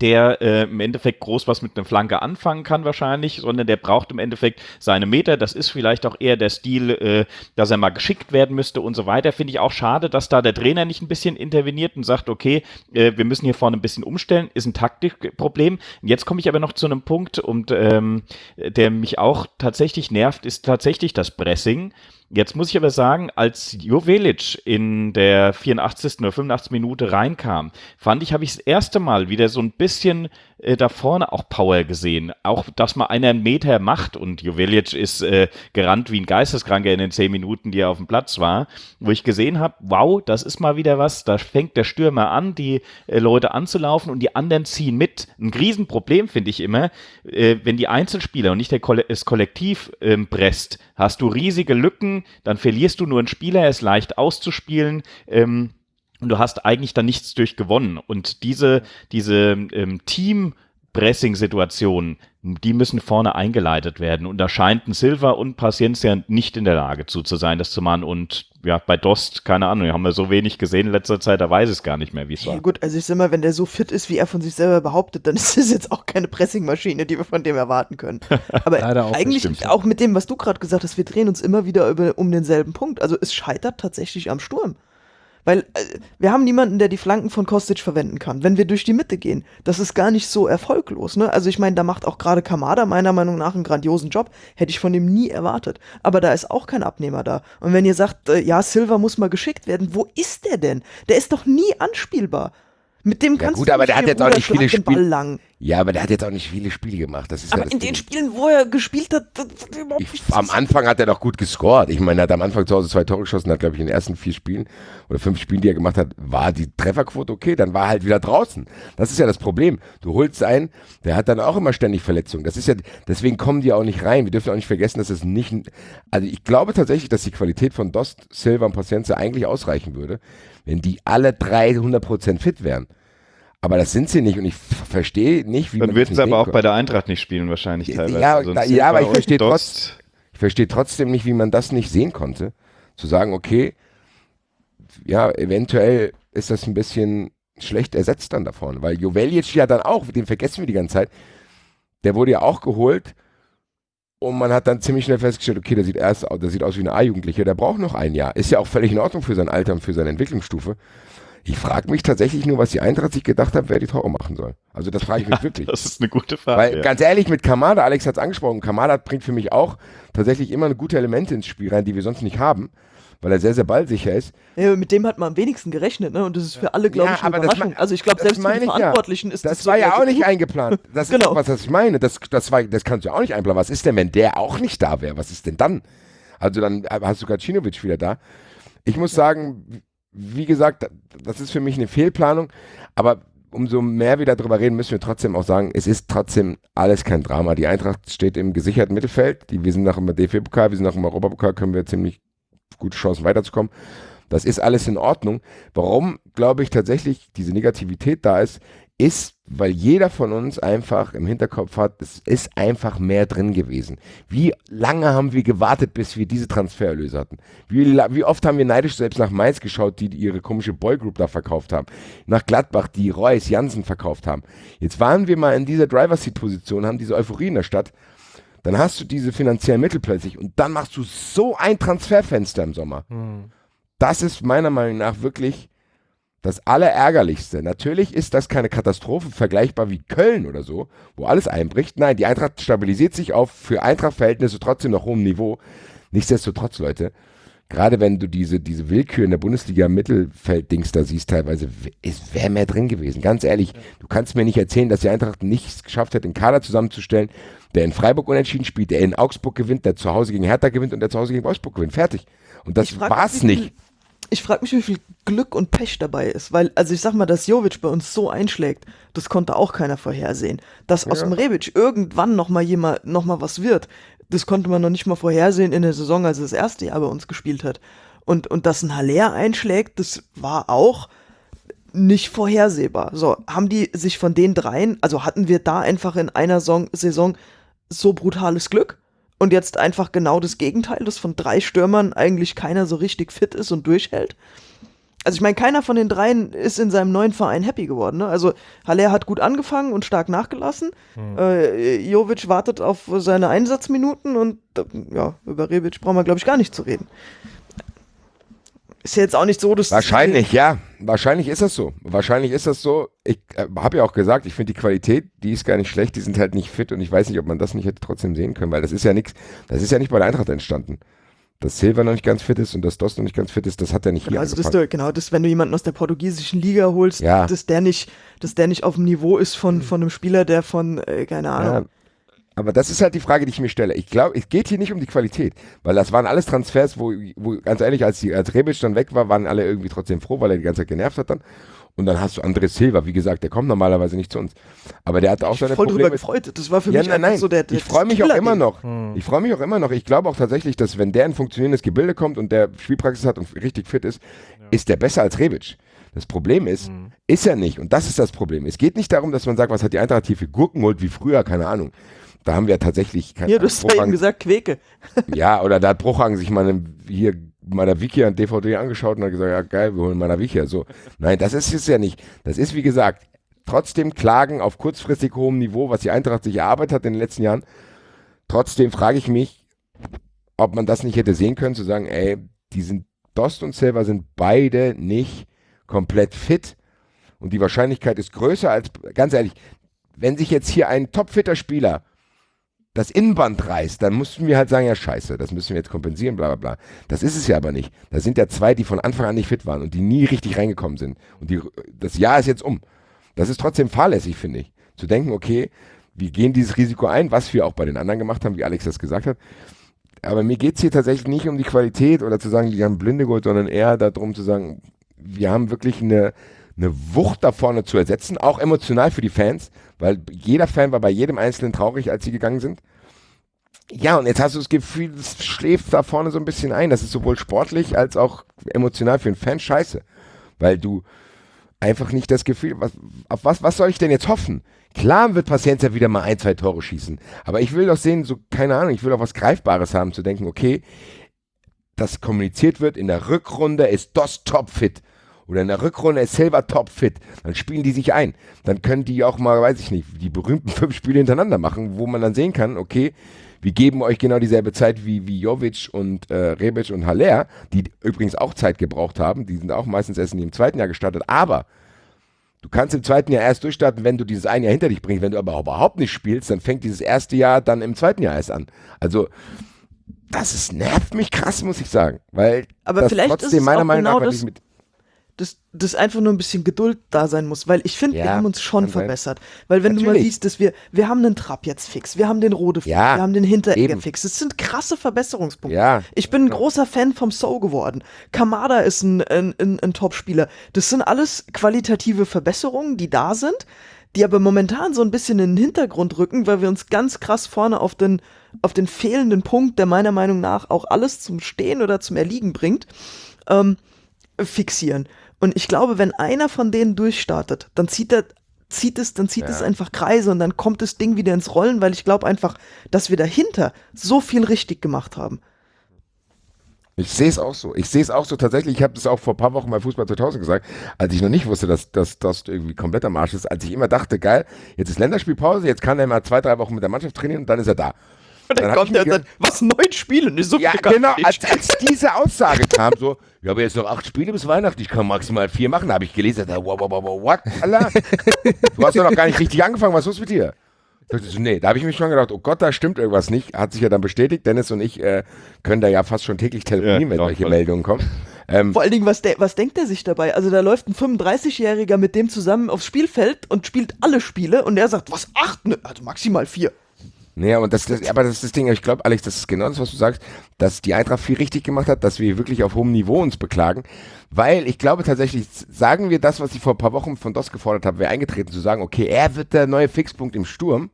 der äh, im Endeffekt groß was mit einer Flanke anfangen kann wahrscheinlich, sondern der braucht im Endeffekt seine Meter. Das ist vielleicht auch eher der Stil, äh, dass er mal geschickt werden müsste und so weiter. Finde ich auch schade, dass da der Trainer nicht ein bisschen interveniert und sagt, okay, äh, wir müssen hier vorne ein bisschen umstellen, ist ein Taktikproblem. Jetzt komme ich aber noch zu einem Punkt, und ähm, der mich auch tatsächlich nervt, ist tatsächlich das Pressing. Jetzt muss ich aber sagen, als Jovelic in der 84. oder 85. Minute reinkam, fand ich, habe ich das erste Mal wieder so ein bisschen äh, da vorne auch Power gesehen. Auch, dass mal einer einen Meter macht und Jovelic ist äh, gerannt wie ein Geisteskranker in den zehn Minuten, die er auf dem Platz war, wo ich gesehen habe, wow, das ist mal wieder was, da fängt der Stürmer an, die äh, Leute anzulaufen und die anderen ziehen mit. Ein Riesenproblem finde ich immer, äh, wenn die Einzelspieler und nicht der Koll das Kollektiv ähm, presst, hast du riesige Lücken, dann verlierst du nur einen Spieler, er ist leicht auszuspielen. Ähm, und du hast eigentlich dann nichts durchgewonnen. Und diese, diese ähm, Team-Pressing-Situationen, die müssen vorne eingeleitet werden. Und da scheint ein Silva und Paciencia nicht in der Lage zu, zu sein, das zu machen. Und ja, bei Dost, keine Ahnung, haben wir so wenig gesehen in letzter Zeit, da weiß ich es gar nicht mehr, wie es war. Ja, gut, also ich sag mal, wenn der so fit ist, wie er von sich selber behauptet, dann (laughs) ist es jetzt auch keine Pressingmaschine, die wir von dem erwarten können. (laughs) Aber Leider auch, das eigentlich auch mit dem, was du gerade gesagt hast, wir drehen uns immer wieder über, um denselben Punkt. Also es scheitert tatsächlich am Sturm. Weil äh, wir haben niemanden, der die Flanken von Kostic verwenden kann, wenn wir durch die Mitte gehen. Das ist gar nicht so erfolglos. Ne? Also ich meine, da macht auch gerade Kamada meiner Meinung nach einen grandiosen Job. Hätte ich von dem nie erwartet. Aber da ist auch kein Abnehmer da. Und wenn ihr sagt, äh, ja, Silva muss mal geschickt werden, wo ist der denn? Der ist doch nie anspielbar. Mit dem Ja, kannst gut, du aber nicht der hat jetzt auch nicht viele schlag den Ball Spiel- lang. Ja, aber der hat jetzt auch nicht viele Spiele gemacht. Das ist ja Aber das in Ding. den Spielen, wo er gespielt hat, das hat überhaupt Ich, am Anfang hat er doch gut gescored. Ich meine, er hat am Anfang zu Hause zwei Tore geschossen, hat, glaube ich, in den ersten vier Spielen oder fünf Spielen, die er gemacht hat, war die Trefferquote okay, dann war er halt wieder draußen. Das ist ja das Problem. Du holst einen, der hat dann auch immer ständig Verletzungen. Das ist ja, deswegen kommen die auch nicht rein. Wir dürfen auch nicht vergessen, dass es nicht, also ich glaube tatsächlich, dass die Qualität von Dost, Silva und Paciencia eigentlich ausreichen würde, wenn die alle drei 100% fit wären. Aber das sind sie nicht und ich verstehe nicht, wie Dann man wird das es aber auch kann. bei der Eintracht nicht spielen wahrscheinlich teilweise. ja, Also Silva ja, aber ich verstehe Dost- Ich verstehe trotzdem nicht, wie man das nicht sehen konnte. Zu sagen, okay, ja, eventuell ist das ein bisschen schlecht ersetzt dann da vorne, weil Jovelic ja dann auch, den vergessen wir die ganze Zeit, der wurde ja auch geholt und man hat dann ziemlich schnell festgestellt, okay, der sieht erst der sieht aus wie ein A-Jugendlicher, der braucht noch ein Jahr. Ist ja auch völlig in Ordnung für sein Alter und für seine Entwicklungsstufe. Ich frage mich tatsächlich nur, was die Eintracht sich gedacht hat, wer die Tore machen soll. Also das frage ich mich (laughs) wirklich. Das ist eine gute Frage. Weil ja. ganz ehrlich, mit Kamada, Alex hat es angesprochen, Kamada bringt für mich auch tatsächlich immer eine gute Elemente ins Spiel rein, die wir sonst nicht haben, weil er sehr, sehr ballsicher ist. Ja, mit dem hat man am wenigsten gerechnet, ne? Und das ist für alle, glaube Ja, ich, eine Überraschung. ma- also ich glaube, das selbst für die ich ja. Verantwortlichen ist Das das war ja also auch nicht eingeplant. (laughs) Das Genau. ist, was das ich meine. Das, das, war, das kannst du ja auch nicht einplanen. Was ist denn, wenn der auch nicht da wäre? Was ist denn dann? Also dann hast du Gacinovic wieder da. Ich muss sagen, wie gesagt, das ist für mich eine Fehlplanung, aber umso mehr wir darüber reden, müssen wir trotzdem auch sagen, es ist trotzdem alles kein Drama. Die Eintracht steht im gesicherten Mittelfeld. Die, wir sind nach dem DFB-Pokal, wir sind nach dem Europapokal, können wir ziemlich gute Chancen weiterzukommen. Das ist alles in Ordnung. Warum, glaube ich, tatsächlich diese Negativität da ist, ist, weil jeder von uns einfach im Hinterkopf hat, es ist einfach mehr drin gewesen. Wie lange haben wir gewartet, bis wir diese Transfererlöse hatten? Wie, wie oft haben wir neidisch selbst nach Mainz geschaut, die ihre komische Boygroup da verkauft haben? Nach Gladbach, die Reus, Jansen verkauft haben. Jetzt waren wir mal in dieser Driver-Seat-Position, haben diese Euphorie in der Stadt. Dann hast du diese finanziellen Mittel plötzlich und dann machst du so ein Transferfenster im Sommer. Das ist meiner Meinung nach wirklich das Allerärgerlichste. Natürlich ist das keine Katastrophe vergleichbar wie Köln oder so, wo alles einbricht. Nein, die Eintracht stabilisiert sich auf für Eintracht-Verhältnisse trotzdem noch hohem Niveau. Nichtsdestotrotz, Leute, gerade wenn du diese, diese Willkür in der Bundesliga Mittelfeld-Dings da siehst, teilweise, es wäre mehr drin gewesen. Ganz ehrlich, du kannst mir nicht erzählen, dass die Eintracht nichts geschafft hat, einen Kader zusammenzustellen, der in Freiburg unentschieden spielt, der in Augsburg gewinnt, der zu Hause gegen Hertha gewinnt und der zu Hause gegen Wolfsburg gewinnt. Fertig. Und das frag war's nicht. Ich frage mich, wie viel Glück und Pech dabei ist, weil, also ich sag mal, dass Jovic bei uns so einschlägt, das konnte auch keiner vorhersehen. Dass aus dem Rebic irgendwann noch mal jemand, noch mal was wird, das konnte man noch nicht mal vorhersehen in der Saison, als er das erste Jahr bei uns gespielt hat. Und, und dass ein Haller einschlägt, das war auch nicht vorhersehbar. So, haben die sich von den dreien, also hatten wir da einfach in einer Son Saison so brutales Glück? Und jetzt einfach genau das Gegenteil, dass von drei Stürmern eigentlich keiner so richtig fit ist und durchhält. also ich meine, keiner von den dreien ist in seinem neuen Verein happy geworden. Ne? Also Haller hat gut angefangen und stark nachgelassen. Hm. Äh, Jovic wartet auf seine Einsatzminuten und ja, über Rebic brauchen wir, glaube ich, gar nicht zu reden. Ist ja jetzt auch nicht so, dass. Wahrscheinlich, ja. Wahrscheinlich ist das so. Wahrscheinlich ist das so. Ich äh, habe ja auch gesagt, ich finde die Qualität, die ist gar nicht schlecht, die sind halt nicht fit und ich weiß nicht, ob man das nicht hätte trotzdem sehen können, weil das ist ja nichts, das ist ja nicht bei der Eintracht entstanden dass Silva noch nicht ganz fit ist und dass Dost noch nicht ganz fit ist, das hat er nicht hier Also das, du, genau, das, wenn du jemanden aus der portugiesischen Liga holst, ja. dass der nicht, dass der nicht auf dem Niveau ist von, von einem Spieler, der von, äh, keine Ahnung. Ja. Aber das ist halt die Frage, die ich mir stelle. Ich glaube, es geht hier nicht um die Qualität, weil das waren alles Transfers, wo, wo ganz ehrlich, als, die, als Rebic dann weg war, waren alle irgendwie trotzdem froh, weil er die ganze Zeit genervt hat dann. Und dann hast du André Silva, wie gesagt, der kommt normalerweise nicht zu uns. Aber der hat auch ich seine voll Probleme. drüber gefreut. Das war für ja, mich nein, nein. so der, der Ich freue mich auch immer noch. Hm. Ich freue mich auch immer noch. Ich glaube auch tatsächlich, dass wenn der in funktionierendes Gebilde kommt und der Spielpraxis hat und richtig fit ist, ja. ist der besser als Rebic. Das Problem ist, mhm. ist er nicht. Und das ist das Problem. Es geht nicht darum, dass man sagt, was hat die Eintracht hier für Gurken geholt wie früher, keine Ahnung. Da haben wir tatsächlich keine Ja, du hast ja eben gesagt, Quäke. (laughs) ja, oder da hat Bruchhagen sich mal hier meiner Wiki an DVD angeschaut und hat gesagt, ja geil, wir holen meiner Wiki. So, nein, das ist es ja nicht. Das ist, wie gesagt, trotzdem Klagen auf kurzfristig hohem Niveau, was die Eintracht sich erarbeitet hat in den letzten Jahren. Trotzdem frage ich mich, ob man das nicht hätte sehen können, zu sagen, ey, die sind, Dost und Silver sind beide nicht komplett fit. Und die Wahrscheinlichkeit ist größer als, ganz ehrlich, wenn sich jetzt hier ein topfitter Spieler das Innenband reißt, dann mussten wir halt sagen, ja scheiße, das müssen wir jetzt kompensieren, bla bla bla. Das ist es ja aber nicht. Da sind ja zwei, die von Anfang an nicht fit waren und die nie richtig reingekommen sind. Und die, das Jahr ist jetzt um. Das ist trotzdem fahrlässig, finde ich. Zu denken, okay, wir gehen dieses Risiko ein, was wir auch bei den anderen gemacht haben, wie Alex das gesagt hat. Aber mir geht es hier tatsächlich nicht um die Qualität oder zu sagen, die haben Blinde geholt, sondern eher darum zu sagen, wir haben wirklich eine, eine Wucht da vorne zu ersetzen, auch emotional für die Fans weil jeder Fan war bei jedem Einzelnen traurig, als sie gegangen sind. Ja, und jetzt hast du das Gefühl, es schläft da vorne so ein bisschen ein. Das ist sowohl sportlich als auch emotional für einen Fan scheiße. Weil du einfach nicht das Gefühl, was, auf was, was soll ich denn jetzt hoffen? Klar wird Paciencia wieder mal ein, zwei Tore schießen. Aber ich will doch sehen, so, keine Ahnung, ich will auch was Greifbares haben, zu denken, okay, das kommuniziert wird, in der Rückrunde ist DOS topfit oder in der Rückrunde ist Silva topfit, dann spielen die sich ein. Dann können die auch mal, weiß ich nicht, die berühmten (laughs) fünf Spiele hintereinander machen, wo man dann sehen kann, okay, wir geben euch genau dieselbe Zeit wie, wie Jovic und äh, Rebic und Haller, die übrigens auch Zeit gebraucht haben. Die sind auch meistens erst in ihrem zweiten Jahr gestartet. Aber du kannst im zweiten Jahr erst durchstarten, wenn du dieses ein Jahr hinter dich bringst. Wenn du aber überhaupt nicht spielst, dann fängt dieses erste Jahr dann im zweiten Jahr erst an. Also das ist, nervt mich krass, muss ich sagen. Weil aber das vielleicht trotzdem ist es meiner Meinung genau nach, das, mit, dass, dass einfach nur ein bisschen Geduld da sein muss, weil ich finde, ja, wir haben uns schon verbessert. Weil wenn Natürlich. du mal siehst, dass wir, wir haben einen Trab jetzt fix, wir haben den Rode fix, ja, wir haben den Hinteregger fix. Das sind krasse Verbesserungspunkte. Ja, ich bin ein genau. großer Fan vom So geworden. Kamada ist ein, ein, ein, ein Top-Spieler. Das sind alles qualitative Verbesserungen, die da sind, die aber momentan so ein bisschen in den Hintergrund rücken, weil wir uns ganz krass vorne auf den, auf den fehlenden Punkt, der meiner Meinung nach auch alles zum Stehen oder zum Erliegen bringt, ähm, fixieren. Und ich glaube, wenn einer von denen durchstartet, dann zieht er zieht es, dann zieht ja. es einfach Kreise und dann kommt das Ding wieder ins Rollen, weil ich glaube einfach, dass wir dahinter so viel richtig gemacht haben. Ich sehe es auch so. Ich sehe es auch so tatsächlich. Ich habe das auch vor ein paar Wochen bei Fußball 2000 gesagt, als ich noch nicht wusste, dass das irgendwie komplett am Arsch ist. Als ich immer dachte, geil, jetzt ist Länderspielpause, jetzt kann er mal zwei, drei Wochen mit der Mannschaft trainieren und dann ist er da. Und dann, dann kommt er und sagt, was, neun Spiele? Ne, so ja, genau, als, als, diese Aussage kam, so, ich habe jetzt noch acht Spiele bis Weihnachten, ich kann maximal vier machen, da habe ich gelesen, da, wow, wow, wow, what, Allah? Du hast doch noch gar nicht richtig angefangen, was ist los mit dir? So, nee, da habe ich mich schon gedacht, oh Gott, da stimmt irgendwas nicht. Hat sich ja dann bestätigt. Dennis und ich äh, können da ja fast schon täglich telefonieren, ja, wenn solche Meldungen kommen. Ähm, Vor allen Dingen, was, de was denkt er sich dabei? Also da läuft ein 35-Jähriger mit dem zusammen aufs Spielfeld und spielt alle Spiele und er sagt, was, acht? Ne, also maximal vier. Naja, und das, das, aber das ist das Ding, ich glaube, Alex, das ist genau das, was du sagst, dass die Eintracht viel richtig gemacht hat, dass wir wirklich auf hohem Niveau uns beklagen, weil ich glaube tatsächlich, sagen wir das, was ich vor ein paar Wochen von DOS gefordert habe, wäre eingetreten, zu sagen, okay, er wird der neue Fixpunkt im Sturm,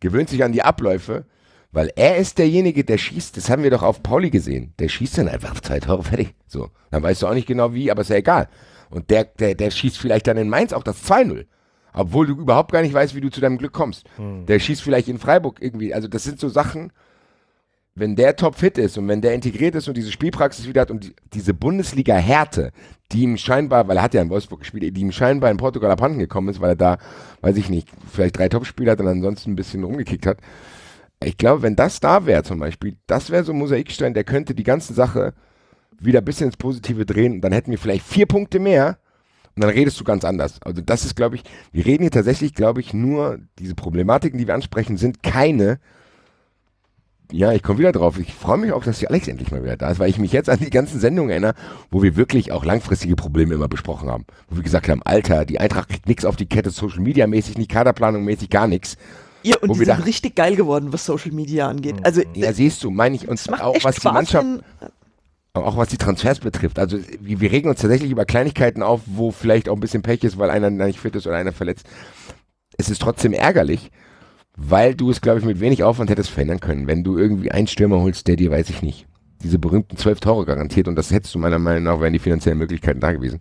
gewöhnt sich an die Abläufe, weil er ist derjenige, der schießt, das haben wir doch auf Pauli gesehen, der schießt dann einfach zwei Tore fertig, so, dann weißt du auch nicht genau wie, aber ist ja egal. Und der, der, der schießt vielleicht dann in Mainz auch das 2-0 obwohl du überhaupt gar nicht weißt, wie du zu deinem Glück kommst. Hm. Der schießt vielleicht in Freiburg irgendwie. Also das sind so Sachen, wenn der topfit ist und wenn der integriert ist und diese Spielpraxis wieder hat und die, diese Bundesliga-Härte, die ihm scheinbar, weil er hat ja in Wolfsburg gespielt, die ihm scheinbar in Portugal abhanden gekommen ist, weil er da, weiß ich nicht, vielleicht drei Topspiele hat und ansonsten ein bisschen rumgekickt hat. Ich glaube, wenn das da wäre zum Beispiel, das wäre so ein Mosaikstein, der könnte die ganze Sache wieder ein bisschen ins Positive drehen und dann hätten wir vielleicht vier Punkte mehr und dann redest du ganz anders. Also das ist, glaube ich, wir reden hier tatsächlich, glaube ich, nur, diese Problematiken, die wir ansprechen, sind keine, ja, ich komme wieder drauf. Ich freue mich auch, dass die Alex endlich mal wieder da ist, weil ich mich jetzt an die ganzen Sendungen erinnere, wo wir wirklich auch langfristige Probleme immer besprochen haben. Wo wir gesagt haben, Alter, die Eintracht kriegt nichts auf die Kette, Social Media mäßig, nicht Kaderplanung mäßig, gar nichts. Ja, und Wo die wir sind dachten- richtig geil geworden, was Social Media angeht. Also, Ja, siehst du, meine ich, und auch was die Mannschaft, wenn- auch was die Transfers betrifft. Also wir, regen uns tatsächlich über Kleinigkeiten auf, wo vielleicht auch ein bisschen Pech ist, weil einer nicht fit ist oder einer verletzt. Es ist trotzdem ärgerlich, weil du es, glaube ich, mit wenig Aufwand hättest verändern können. Wenn du irgendwie einen Stürmer holst, der dir, weiß ich nicht, diese berühmten zwölf Tore garantiert und das hättest du meiner Meinung nach, wären die finanziellen Möglichkeiten da gewesen.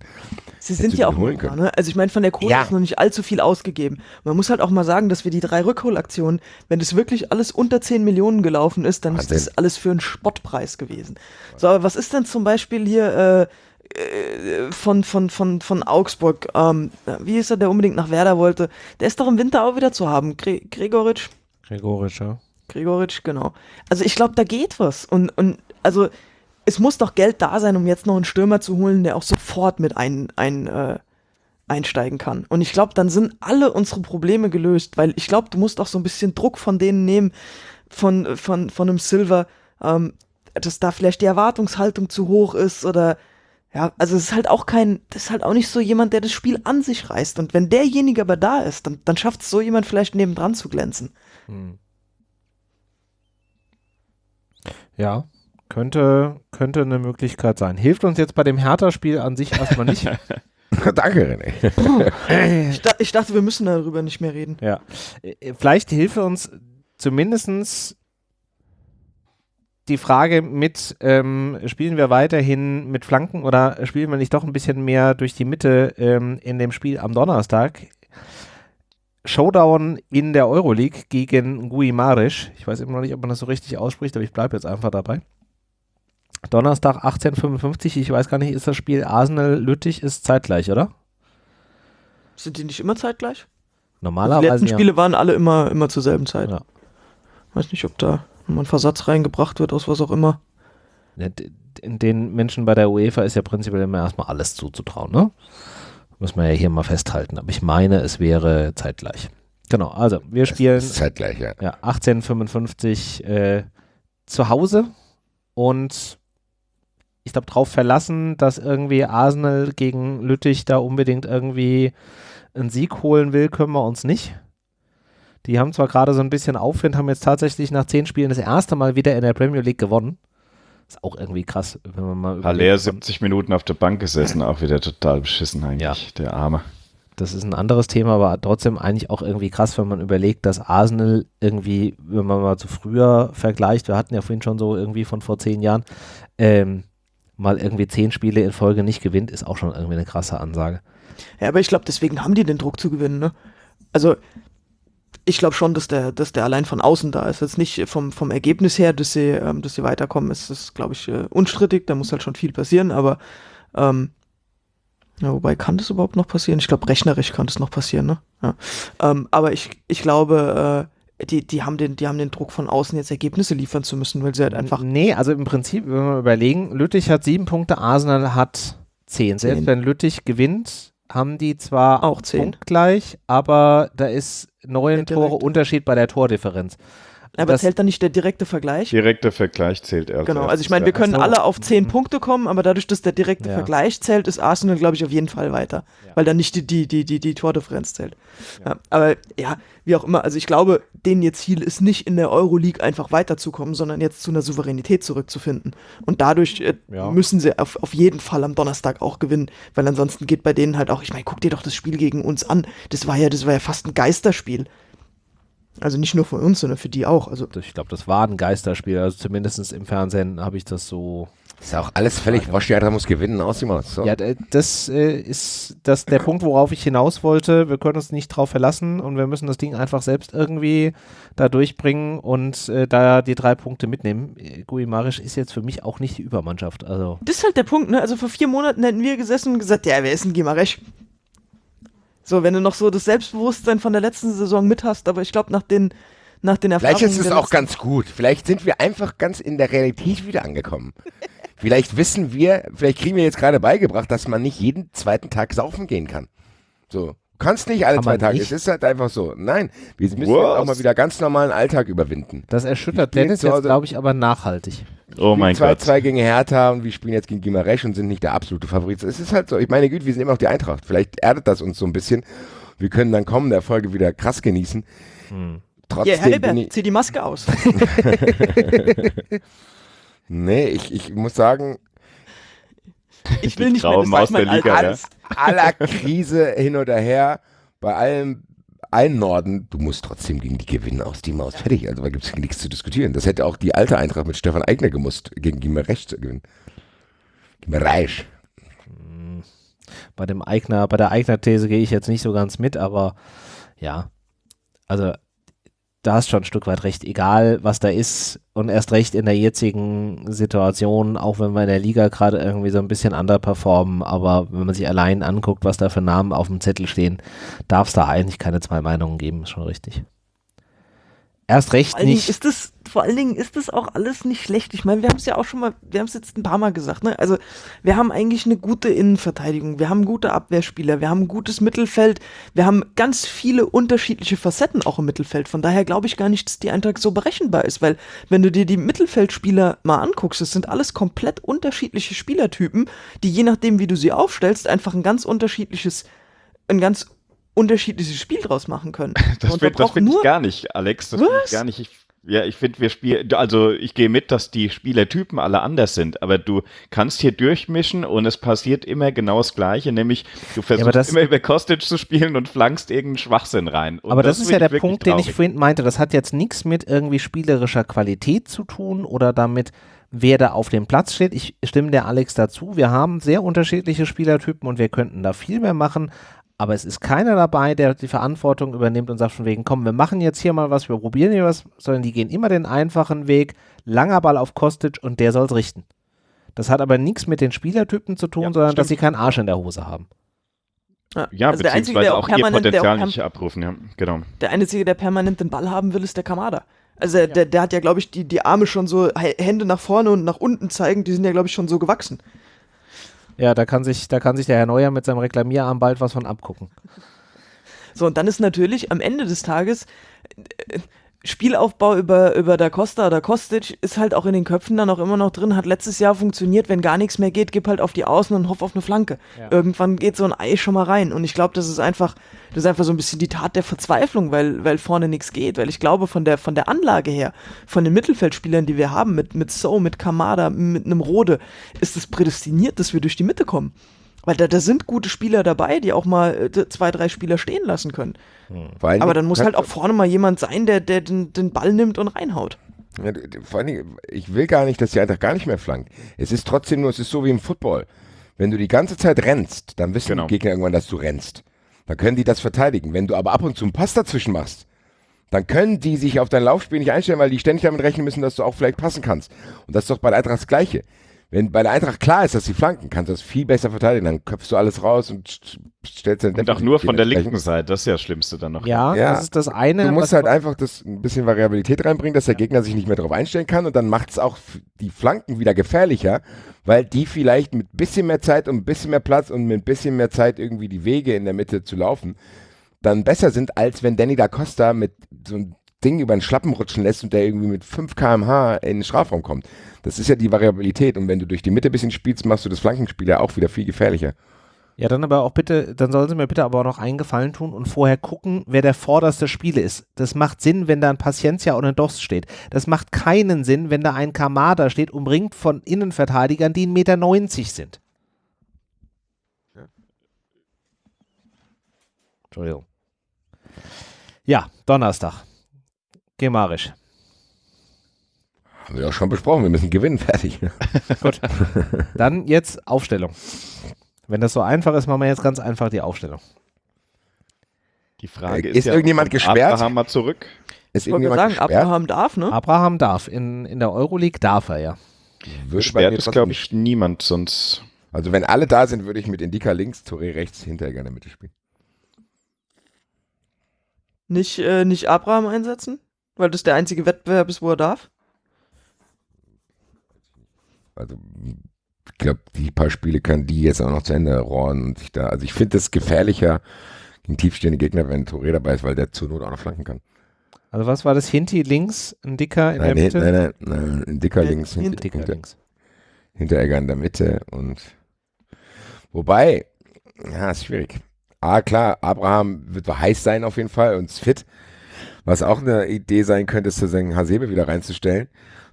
Sie sind ja auch können. ne? Also ich meine, von der Kohle Ja. ist noch nicht allzu viel ausgegeben. Man muss halt auch mal sagen, dass wir die drei Rückholaktionen, wenn das wirklich alles unter 10 Millionen gelaufen ist, dann ist Wahnsinn. das alles für einen Spottpreis gewesen. So, aber was ist denn zum Beispiel hier äh, äh, von, von, von, von Augsburg, ähm, wie ist er, der unbedingt nach Werder wollte? Der ist doch im Winter auch wieder zu haben. Gre Gregoritsch? Gregorisch, ja. Gregoritsch, genau. Also ich glaube, da geht was. Und, und also es muss doch Geld da sein, um jetzt noch einen Stürmer zu holen, der auch sofort mit ein, ein, äh, einsteigen kann. Und ich glaube, dann sind alle unsere Probleme gelöst, weil ich glaube, du musst auch so ein bisschen Druck von denen nehmen, von, von, von einem Silver, ähm, dass da vielleicht die Erwartungshaltung zu hoch ist oder ja, also es ist halt auch kein, das ist halt auch nicht so jemand, der das Spiel an sich reißt. Und wenn derjenige aber da ist, dann, dann schafft es so jemand vielleicht nebendran zu glänzen. Ja, könnte, könnte eine Möglichkeit sein. Hilft uns jetzt bei dem Hertha-Spiel an sich erstmal nicht. (laughs) (laughs) Danke, René. Ich, da, ich dachte, wir müssen darüber nicht mehr reden. ja. Äh, Vielleicht hilft uns zumindestens die Frage mit, ähm, spielen wir weiterhin mit Flanken oder spielen wir nicht doch ein bisschen mehr durch die Mitte ähm, in dem Spiel am Donnerstag? Showdown in der Euroleague gegen Guimaraes. Ich weiß immer noch nicht, ob man das so richtig ausspricht, aber ich bleibe jetzt einfach dabei. Donnerstag 18.55, ich weiß gar nicht, ist das Spiel Arsenal-Lüttich ist zeitgleich, oder? Sind die nicht immer zeitgleich? Die Normalerweise letzten ja. Spiele waren alle immer, immer zur selben Zeit. Ja. Weiß nicht, ob da nochmal ein Versatz reingebracht wird, aus was auch immer. Den Menschen bei der UEFA ist ja prinzipiell immer erstmal alles zuzutrauen, ne? Muss man ja hier mal festhalten. Aber ich meine, es wäre zeitgleich. Genau, also wir spielen zeitgleich, ja. ja, 1855 äh, zu Hause und ich glaube, darauf verlassen, dass irgendwie Arsenal gegen Lüttich da unbedingt irgendwie einen Sieg holen will, können wir uns nicht. Die haben zwar gerade so ein bisschen Aufwind, haben jetzt tatsächlich nach zehn Spielen das erste Mal wieder in der Premier League gewonnen. Ist auch irgendwie krass, wenn man mal Haller überlegt, 70 Minuten auf der Bank gesessen, (laughs) auch wieder total beschissen eigentlich, der Arme. das ist ein anderes Thema, aber trotzdem eigentlich auch irgendwie krass, wenn man überlegt, dass Arsenal irgendwie, wenn man mal zu früher vergleicht, wir hatten ja vorhin schon so irgendwie von vor zehn Jahren, ähm, mal irgendwie zehn Spiele in Folge nicht gewinnt, ist auch schon irgendwie eine krasse Ansage. Ja, aber ich glaube, deswegen haben die den Druck zu gewinnen, ne? Also, ich glaube schon, dass der, dass der allein von außen da ist. Jetzt nicht vom, vom Ergebnis her, dass sie, ähm, dass sie weiterkommen, ist das, glaube ich, äh, unstrittig. Da muss halt schon viel passieren, aber ähm, ja, wobei kann das überhaupt noch passieren? Ich glaube, rechnerisch kann das noch passieren, ne? Ja. Ähm, aber ich, ich glaube, äh, die, die, haben den, die haben den Druck von außen, jetzt Ergebnisse liefern zu müssen, weil sie halt einfach. Nee, also im Prinzip, wenn wir überlegen, Lüttich hat sieben Punkte, Arsenal hat zehn. Selbst Zehn. wenn Lüttich gewinnt, haben die zwar Auch zehn. punktgleich, aber da ist neun Der Tore. Unterschied bei der Tordifferenz. Aber zählt dann nicht der direkte Vergleich? Direkter Vergleich zählt erst. Genau, also ich meine, wir können alle auf 10 Mhm. Punkte kommen, aber dadurch, dass der direkte Ja. Vergleich zählt, ist Arsenal, glaube ich, auf jeden Fall weiter. Ja. Weil dann nicht die, die, die, die, die Tordifferenz zählt. Ja. aber ja, wie auch immer, also ich glaube, denen ihr Ziel ist nicht in der Euroleague einfach weiterzukommen, sondern jetzt zu einer Souveränität zurückzufinden. Und dadurch äh, müssen sie auf, auf jeden Fall am Donnerstag auch gewinnen, weil ansonsten geht bei denen halt auch, ich meine, guck dir doch das Spiel gegen uns an. Das war ja, das war ja fast ein Geisterspiel. Also nicht nur für uns, sondern für die auch. Also Ich glaube, das war ein Geisterspiel. Also zumindest im Fernsehen habe ich das so. Ist auch alles völlig wurscht, die Eintracht muss gewinnen, aus Maus. So. Ja, das äh, ist das der Punkt, worauf ich hinaus wollte. Wir können uns nicht drauf verlassen und wir müssen das Ding einfach selbst irgendwie da durchbringen und äh, da die drei Punkte mitnehmen. Äh, Guimarisch ist jetzt für mich auch nicht die Übermannschaft. Also Das ist halt der Punkt, ne? Also vor vier Monaten hätten wir gesessen und gesagt, ja, wer ist denn Gimaresch? So, wenn du noch so das Selbstbewusstsein von der letzten Saison mit hast, aber ich glaube, nach den, nach den Erfahrungen. Vielleicht ist es auch ganz gut. Vielleicht sind wir einfach ganz in der Realität wieder angekommen. (laughs) vielleicht wissen wir, vielleicht kriegen wir jetzt gerade beigebracht, dass man nicht jeden zweiten Tag saufen gehen kann. So. Du kannst nicht alle Kann zwei Tage. nicht? Es ist halt einfach so. Nein, wir müssen auch mal wieder ganz normalen Alltag überwinden. das erschüttert Dennis jetzt, glaube ich, aber nachhaltig. Oh mein Gott. 2-2 gegen Hertha und wir spielen jetzt gegen Gimaresch und sind nicht der absolute Favorit. Es ist halt so. Ich meine, Güte, wir sind immer noch die Eintracht. Vielleicht erdet das uns so ein bisschen. Wir können dann kommende Erfolge wieder krass genießen. Hm. Ja, Trotzdem bin Heribert, ich, zieh die Maske aus. (laughs) (laughs) nee, ich, ich muss sagen, Ich will nicht graue mehr, das mein der Liga, Alter. Aller Krise hin oder her, bei allem allen Norden, du musst trotzdem gegen die gewinnen aus die Maus. Fertig, also da gibt es nichts zu diskutieren. Das hätte auch die alte Eintracht mit Stefan Eigner gemusst, gegen Gimerech zu gewinnen. Gimerech. Bei dem Eigner, bei der Eigner-These gehe ich jetzt nicht so ganz mit, aber ja, also da hast schon ein Stück weit recht, egal was da ist und erst recht in der jetzigen Situation, auch wenn wir in der Liga gerade irgendwie so ein bisschen underperformen, aber wenn man sich allein anguckt, was da für Namen auf dem Zettel stehen, darf es da eigentlich keine zwei Meinungen geben, ist schon richtig. Erst recht nicht. ist das, vor allen Dingen ist das auch alles nicht schlecht. Ich meine, wir haben es ja auch schon mal, wir haben es jetzt ein paar Mal gesagt, ne? Also, wir haben eigentlich eine gute Innenverteidigung, wir haben gute Abwehrspieler, wir haben ein gutes Mittelfeld, wir haben ganz viele unterschiedliche Facetten auch im Mittelfeld. Von daher glaube ich gar nicht, dass die Eintracht so berechenbar ist, weil wenn du dir die Mittelfeldspieler mal anguckst, das sind alles komplett unterschiedliche Spielertypen, die je nachdem, wie du sie aufstellst, einfach ein ganz unterschiedliches, ein ganz unterschiedliches Spiel draus machen können. (laughs) Das da finde find ich gar nicht, Alex. Das find Was? ich gar nicht. Ich, ja, ich finde, wir spielen, also ich gehe mit, dass die Spielertypen alle anders sind, aber du kannst hier durchmischen und es passiert immer genau das Gleiche, nämlich du versuchst das- immer über Kostic zu spielen und flankst irgendeinen Schwachsinn rein. Und Aber das, ist find ja der Punkt, den ich traurig. vorhin meinte. Das hat jetzt nichts mit irgendwie spielerischer Qualität zu tun oder damit, wer da auf dem Platz steht. Ich stimme der Alex dazu. Wir haben sehr unterschiedliche Spielertypen und wir könnten da viel mehr machen. Aber es ist keiner dabei, der die Verantwortung übernimmt und sagt von wegen, komm, wir machen jetzt hier mal was, wir probieren hier was, sondern die gehen immer den einfachen Weg, langer Ball auf Kostic und der soll es richten. Das hat aber nichts mit den Spielertypen zu tun, Ja, sondern dass stimmt. sie keinen Arsch in der Hose haben. Ja, also der Einzige, beziehungsweise der auch auch ihr permanent, der auch Potenzial perm- nicht abrufen, ja, genau. Der Einzige, der permanent den Ball haben will, ist der Kamada. Also der, der, der hat ja, glaube ich, die, die Arme schon so, Hände nach vorne und nach unten zeigen, die sind ja, glaube ich, schon so gewachsen. Ja, da kann sich, da kann sich der Herr Neuer mit seinem Reklamierarm bald was von abgucken. So, und dann ist natürlich am Ende des Tages äh, Spielaufbau über, über Da Costa oder Kostic ist halt auch in den Köpfen dann auch immer noch drin, hat letztes Jahr funktioniert, wenn gar nichts mehr geht, gib halt auf die Außen und hoff auf eine Flanke. Ja. Irgendwann geht so ein Ei schon mal rein. Und ich glaube, das ist einfach, das ist einfach so ein bisschen die Tat der Verzweiflung, weil, weil vorne nichts geht. Weil ich glaube, von der, von der Anlage her, von den Mittelfeldspielern, die wir haben, mit, mit So, mit Kamada, mit einem Rode, ist es prädestiniert, dass wir durch die Mitte kommen. Weil da, da sind gute Spieler dabei, die auch mal äh, zwei, drei Spieler stehen lassen können. Allen Aber dann muss halt auch vorne mal jemand sein, der, der den, den Ball nimmt und reinhaut. Ja, vor allen Dingen, ich will gar nicht, dass die Eintracht gar nicht mehr flankt. Es ist trotzdem nur, es ist so wie im Football. Wenn du die ganze Zeit rennst, dann wissen Genau. die Gegner irgendwann, dass du rennst. Dann können die das verteidigen. Wenn du aber ab und zu einen Pass dazwischen machst, dann können die sich auf dein Laufspiel nicht einstellen, weil die ständig damit rechnen müssen, dass du auch vielleicht passen kannst. Und das ist doch bei der Eintracht das Gleiche. Wenn bei der Eintracht klar ist, dass sie flanken, kannst du das viel besser verteidigen. Dann köpfst du alles raus und st- stellst dann Und auch nur von der linken Seite, das ist ja das Schlimmste dann noch. Ja, Ja, das ist das eine. Du musst halt einfach das ein bisschen Variabilität reinbringen, dass der Gegner sich nicht mehr darauf einstellen kann und dann macht es auch die Flanken wieder gefährlicher, weil die vielleicht mit bisschen mehr Zeit und ein bisschen mehr Platz und mit ein bisschen mehr Zeit irgendwie die Wege in der Mitte zu laufen, dann besser sind, als wenn Danny da Costa mit so ein Ding über den Schlappen rutschen lässt und der irgendwie mit 5 km/h in den Strafraum kommt. Das ist ja die Variabilität und wenn du durch die Mitte ein bisschen spielst, machst du das Flankenspiel ja auch wieder viel gefährlicher. Ja, dann aber auch bitte, dann sollen Sie mir bitte aber auch noch einen Gefallen tun und vorher gucken, wer der vorderste Spieler ist. Das macht Sinn, wenn da ein Paciencia und ein Dost steht. Das macht keinen Sinn, wenn da ein Kamada steht, umringt von Innenverteidigern, die 1,90 Meter sind. Entschuldigung. Ja, Donnerstag. Gemarisch. Haben wir doch schon besprochen, wir müssen gewinnen, (laughs) fertig. Gut. Dann jetzt Aufstellung. Wenn das so einfach ist, machen wir jetzt ganz einfach die Aufstellung. Die Frage Äh, ist, ist ja, irgendjemand gesperrt? Abraham mal zurück. Ist Ich wollte irgendjemand sagen, gesperrt? Abraham darf, ne? Abraham darf. In, in der Euroleague darf er ja. Gesperrt ist, glaube nicht- ich, niemand, sonst. Also wenn alle da sind, würde ich mit Indika links, Touré rechts, Hinteregger in der Mitte spielen. Nicht, äh, nicht Abraham einsetzen? Weil das der einzige Wettbewerb ist, wo er darf? Also ich glaube, die paar Spiele kann die jetzt auch noch zu Ende rohren und sich da. Also ich finde es gefährlicher gegen tiefstehende Gegner, wenn Touré dabei ist, weil der zur Not auch noch flanken kann. Also was war das? Hinti links, ein Dicker in nein, der Mitte? nein, nein, nein, Indika Ja, links, Hinter- hinter, Dicker hinter, links. Hinteregger in der Mitte und wobei, ja, ist schwierig. Ah, klar, Abraham wird heiß sein auf jeden Fall und ist fit. Was auch eine Idee sein könnte, ist zu sagen, Hasebe wieder reinzustellen,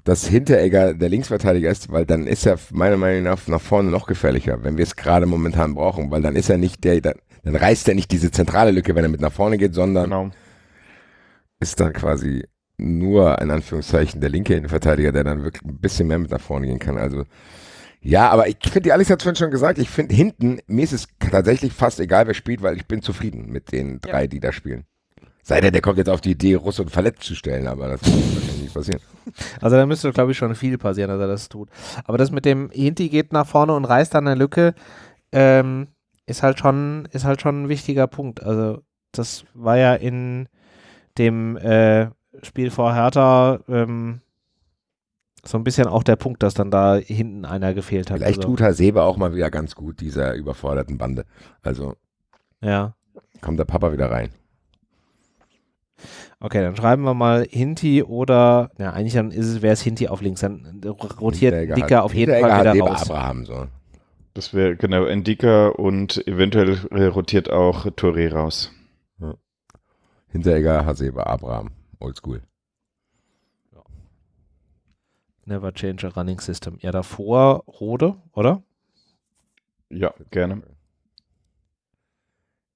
dass Hinteregger der Linksverteidiger ist, weil dann ist er meiner Meinung nach nach vorne noch gefährlicher, wenn wir es gerade momentan brauchen, weil dann ist er nicht der, dann, dann reißt er nicht diese zentrale Lücke, wenn er mit nach vorne geht, sondern Genau. ist dann quasi nur in Anführungszeichen der linke Innenverteidiger, der dann wirklich ein bisschen mehr mit nach vorne gehen kann. Also ja, aber ich finde, die Alex hat vorhin schon gesagt, ich finde hinten, mir ist es tatsächlich fast egal, wer spielt, weil ich bin zufrieden mit den drei, die da spielen. Sei denn, der kommt jetzt auf die Idee, Russ und Verletzt zu stellen, aber das wird wahrscheinlich nicht passieren. Also da müsste, glaube ich, schon viel passieren, dass er das tut. Aber das mit dem Hinti geht nach vorne und reißt dann eine Lücke, ähm, ist halt schon, ist halt schon ein wichtiger Punkt. Also das war ja in dem äh, Spiel vor Hertha ähm, so ein bisschen auch der Punkt, dass dann da hinten einer gefehlt hat. Vielleicht also, tut Hasebe auch mal wieder ganz gut, dieser überforderten Bande. Also Ja. kommt der Papa wieder rein. Okay, dann schreiben wir mal Hinti oder, ja, eigentlich dann ist es, wäre es Hinti auf links. Dann rotiert Hinteregger Dicker hat- auf jeden Hinteregger Fall hat wieder Weber raus. Abraham so. Das wäre genau Endika und eventuell äh, rotiert auch Touré raus. Hinteregger, Hasebe, Abraham. Oldschool. Never change a running system. Ja, davor Rode, oder? Ja, gerne.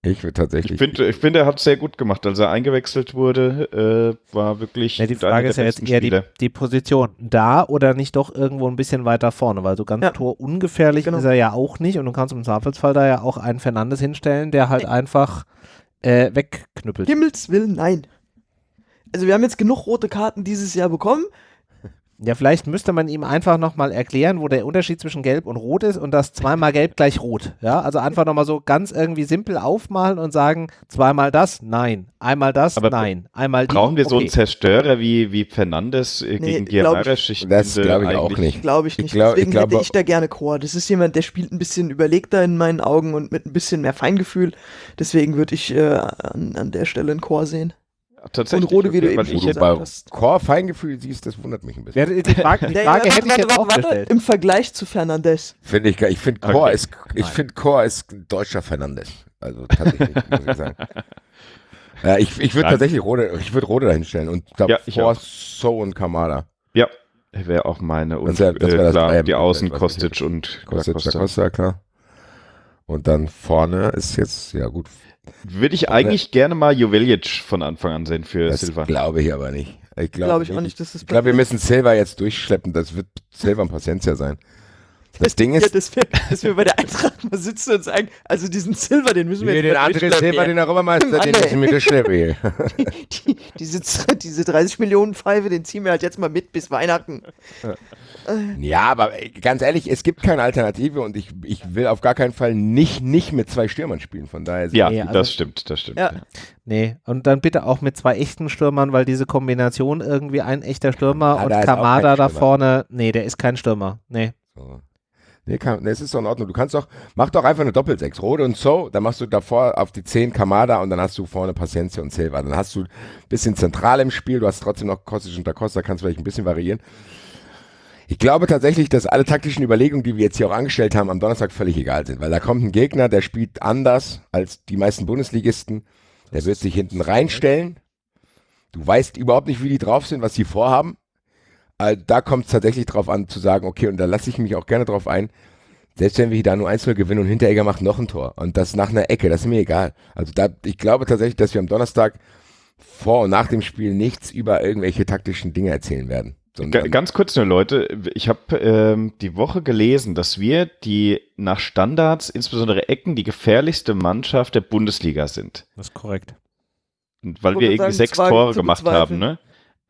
Ich würde tatsächlich. Ich finde, ich find, er hat sehr gut gemacht. Als er eingewechselt wurde, äh, war wirklich Ja, die Frage ist ja jetzt eher die, die Position. Da oder nicht doch irgendwo ein bisschen weiter vorne, weil so ganz Ja. torungefährlich Genau. ist er ja auch nicht und du kannst im Zweifelsfall da ja auch einen Fernandes hinstellen, der halt einfach äh, wegknüppelt. Himmels Willen, nein. Also wir haben jetzt genug rote Karten dieses Jahr bekommen. Ja, vielleicht müsste man ihm einfach nochmal erklären, wo der Unterschied zwischen Gelb und Rot ist und das zweimal Gelb gleich Rot. Ja, also einfach nochmal so ganz irgendwie simpel aufmalen und sagen, zweimal das, nein. Einmal das, Aber nein. Einmal die, Brauchen wir so einen okay. Zerstörer wie, wie Fernandes äh, Nee, gegen glaub ich-? Ich Das glaube ich auch eigentlich- nicht. Glaube ich Ich nicht. glaub- ich Deswegen glaube- hätte ich da gerne Chor. Das ist jemand, der spielt ein bisschen überlegter in meinen Augen und mit ein bisschen mehr Feingefühl. Deswegen würde ich äh, an, an der Stelle einen Chor sehen. Tatsächlich. Und Rode, wie du okay, eben weil schon ich Wo du hätte, gesagt bei hast. Core Feingefühl siehst, das wundert mich ein bisschen. Ja, die Frage, die (laughs) Frage ja, hätte ich jetzt auch warte. gestellt. Im Vergleich zu Fernandes. Finde ich, ge- ich finde Core Okay. ist, ich finde Core ist ein deutscher Fernandes. Also tatsächlich, muss ich sagen. (laughs) Ja, ich ich würde tatsächlich Rode, ich würde Rode dahinstellen und ich auch. So und Kamada. ja, wäre auch meine. Und Das wär- das wär äh, das klar, die Außen Kostic und da Costa, klar. Und dann vorne ist jetzt, ja gut, Würde ich eigentlich gerne mal Joveljic von Anfang an sehen für das Silva. glaube ich aber nicht. Ich glaube Glaube ich auch nicht, dass das Ich glaube, wir müssen Silva jetzt durchschleppen. Das wird Silva und Paciencia sein. Das Ding Ja, ist, dass, wir, dass wir bei der Eintracht mal sitzen und sagen, also diesen Silver, den müssen wir den jetzt anderen durchschleppen. Silva, den Europameister, den müssen wir durchschleppen. (laughs) die, diese, diese 30 Millionen Pfeife, den ziehen wir halt jetzt mal mit bis Weihnachten. Ja, aber ganz ehrlich, es gibt keine Alternative und ich, ich will auf gar keinen Fall nicht, nicht mit zwei Stürmern spielen. Von daher Ja, Nee, also- das stimmt, das stimmt. Ja. Nee, und dann bitte auch mit zwei echten Stürmern, weil diese Kombination irgendwie ein echter Stürmer Ah, und Kamada da vorne, nee, der ist kein Stürmer. Nee. So. Nee, kann, nee, es ist doch in Ordnung. Du kannst doch, mach doch einfach eine Doppelsechs. Rode und So, dann machst du davor auf die 10 Kamada und dann hast du vorne Paciencia und Silva. Dann hast du ein bisschen zentral im Spiel, du hast trotzdem noch Kostic und Da Costa, kannst vielleicht ein bisschen variieren. Ich glaube tatsächlich, dass alle taktischen Überlegungen, die wir jetzt hier auch angestellt haben, am Donnerstag völlig egal sind, weil da kommt ein Gegner, der spielt anders als die meisten Bundesligisten. Der wird sich hinten reinstellen. Du weißt überhaupt nicht, wie die drauf sind, was die vorhaben. Äh, da kommt es tatsächlich drauf an, zu sagen, okay, und da lasse ich mich auch gerne drauf ein, selbst wenn wir da nur 1-0 gewinnen und Hinteregger macht noch ein Tor und das nach einer Ecke, das ist mir egal. Also da, ich glaube tatsächlich, dass wir am Donnerstag vor und nach dem Spiel nichts über irgendwelche taktischen Dinge erzählen werden. Ganz kurz nur, Leute. Ich habe ähm, die Woche gelesen, dass wir die nach Standards, insbesondere Ecken, die gefährlichste Mannschaft der Bundesliga sind. Das ist korrekt. Und weil wir irgendwie sechs Tore gemacht haben, ne?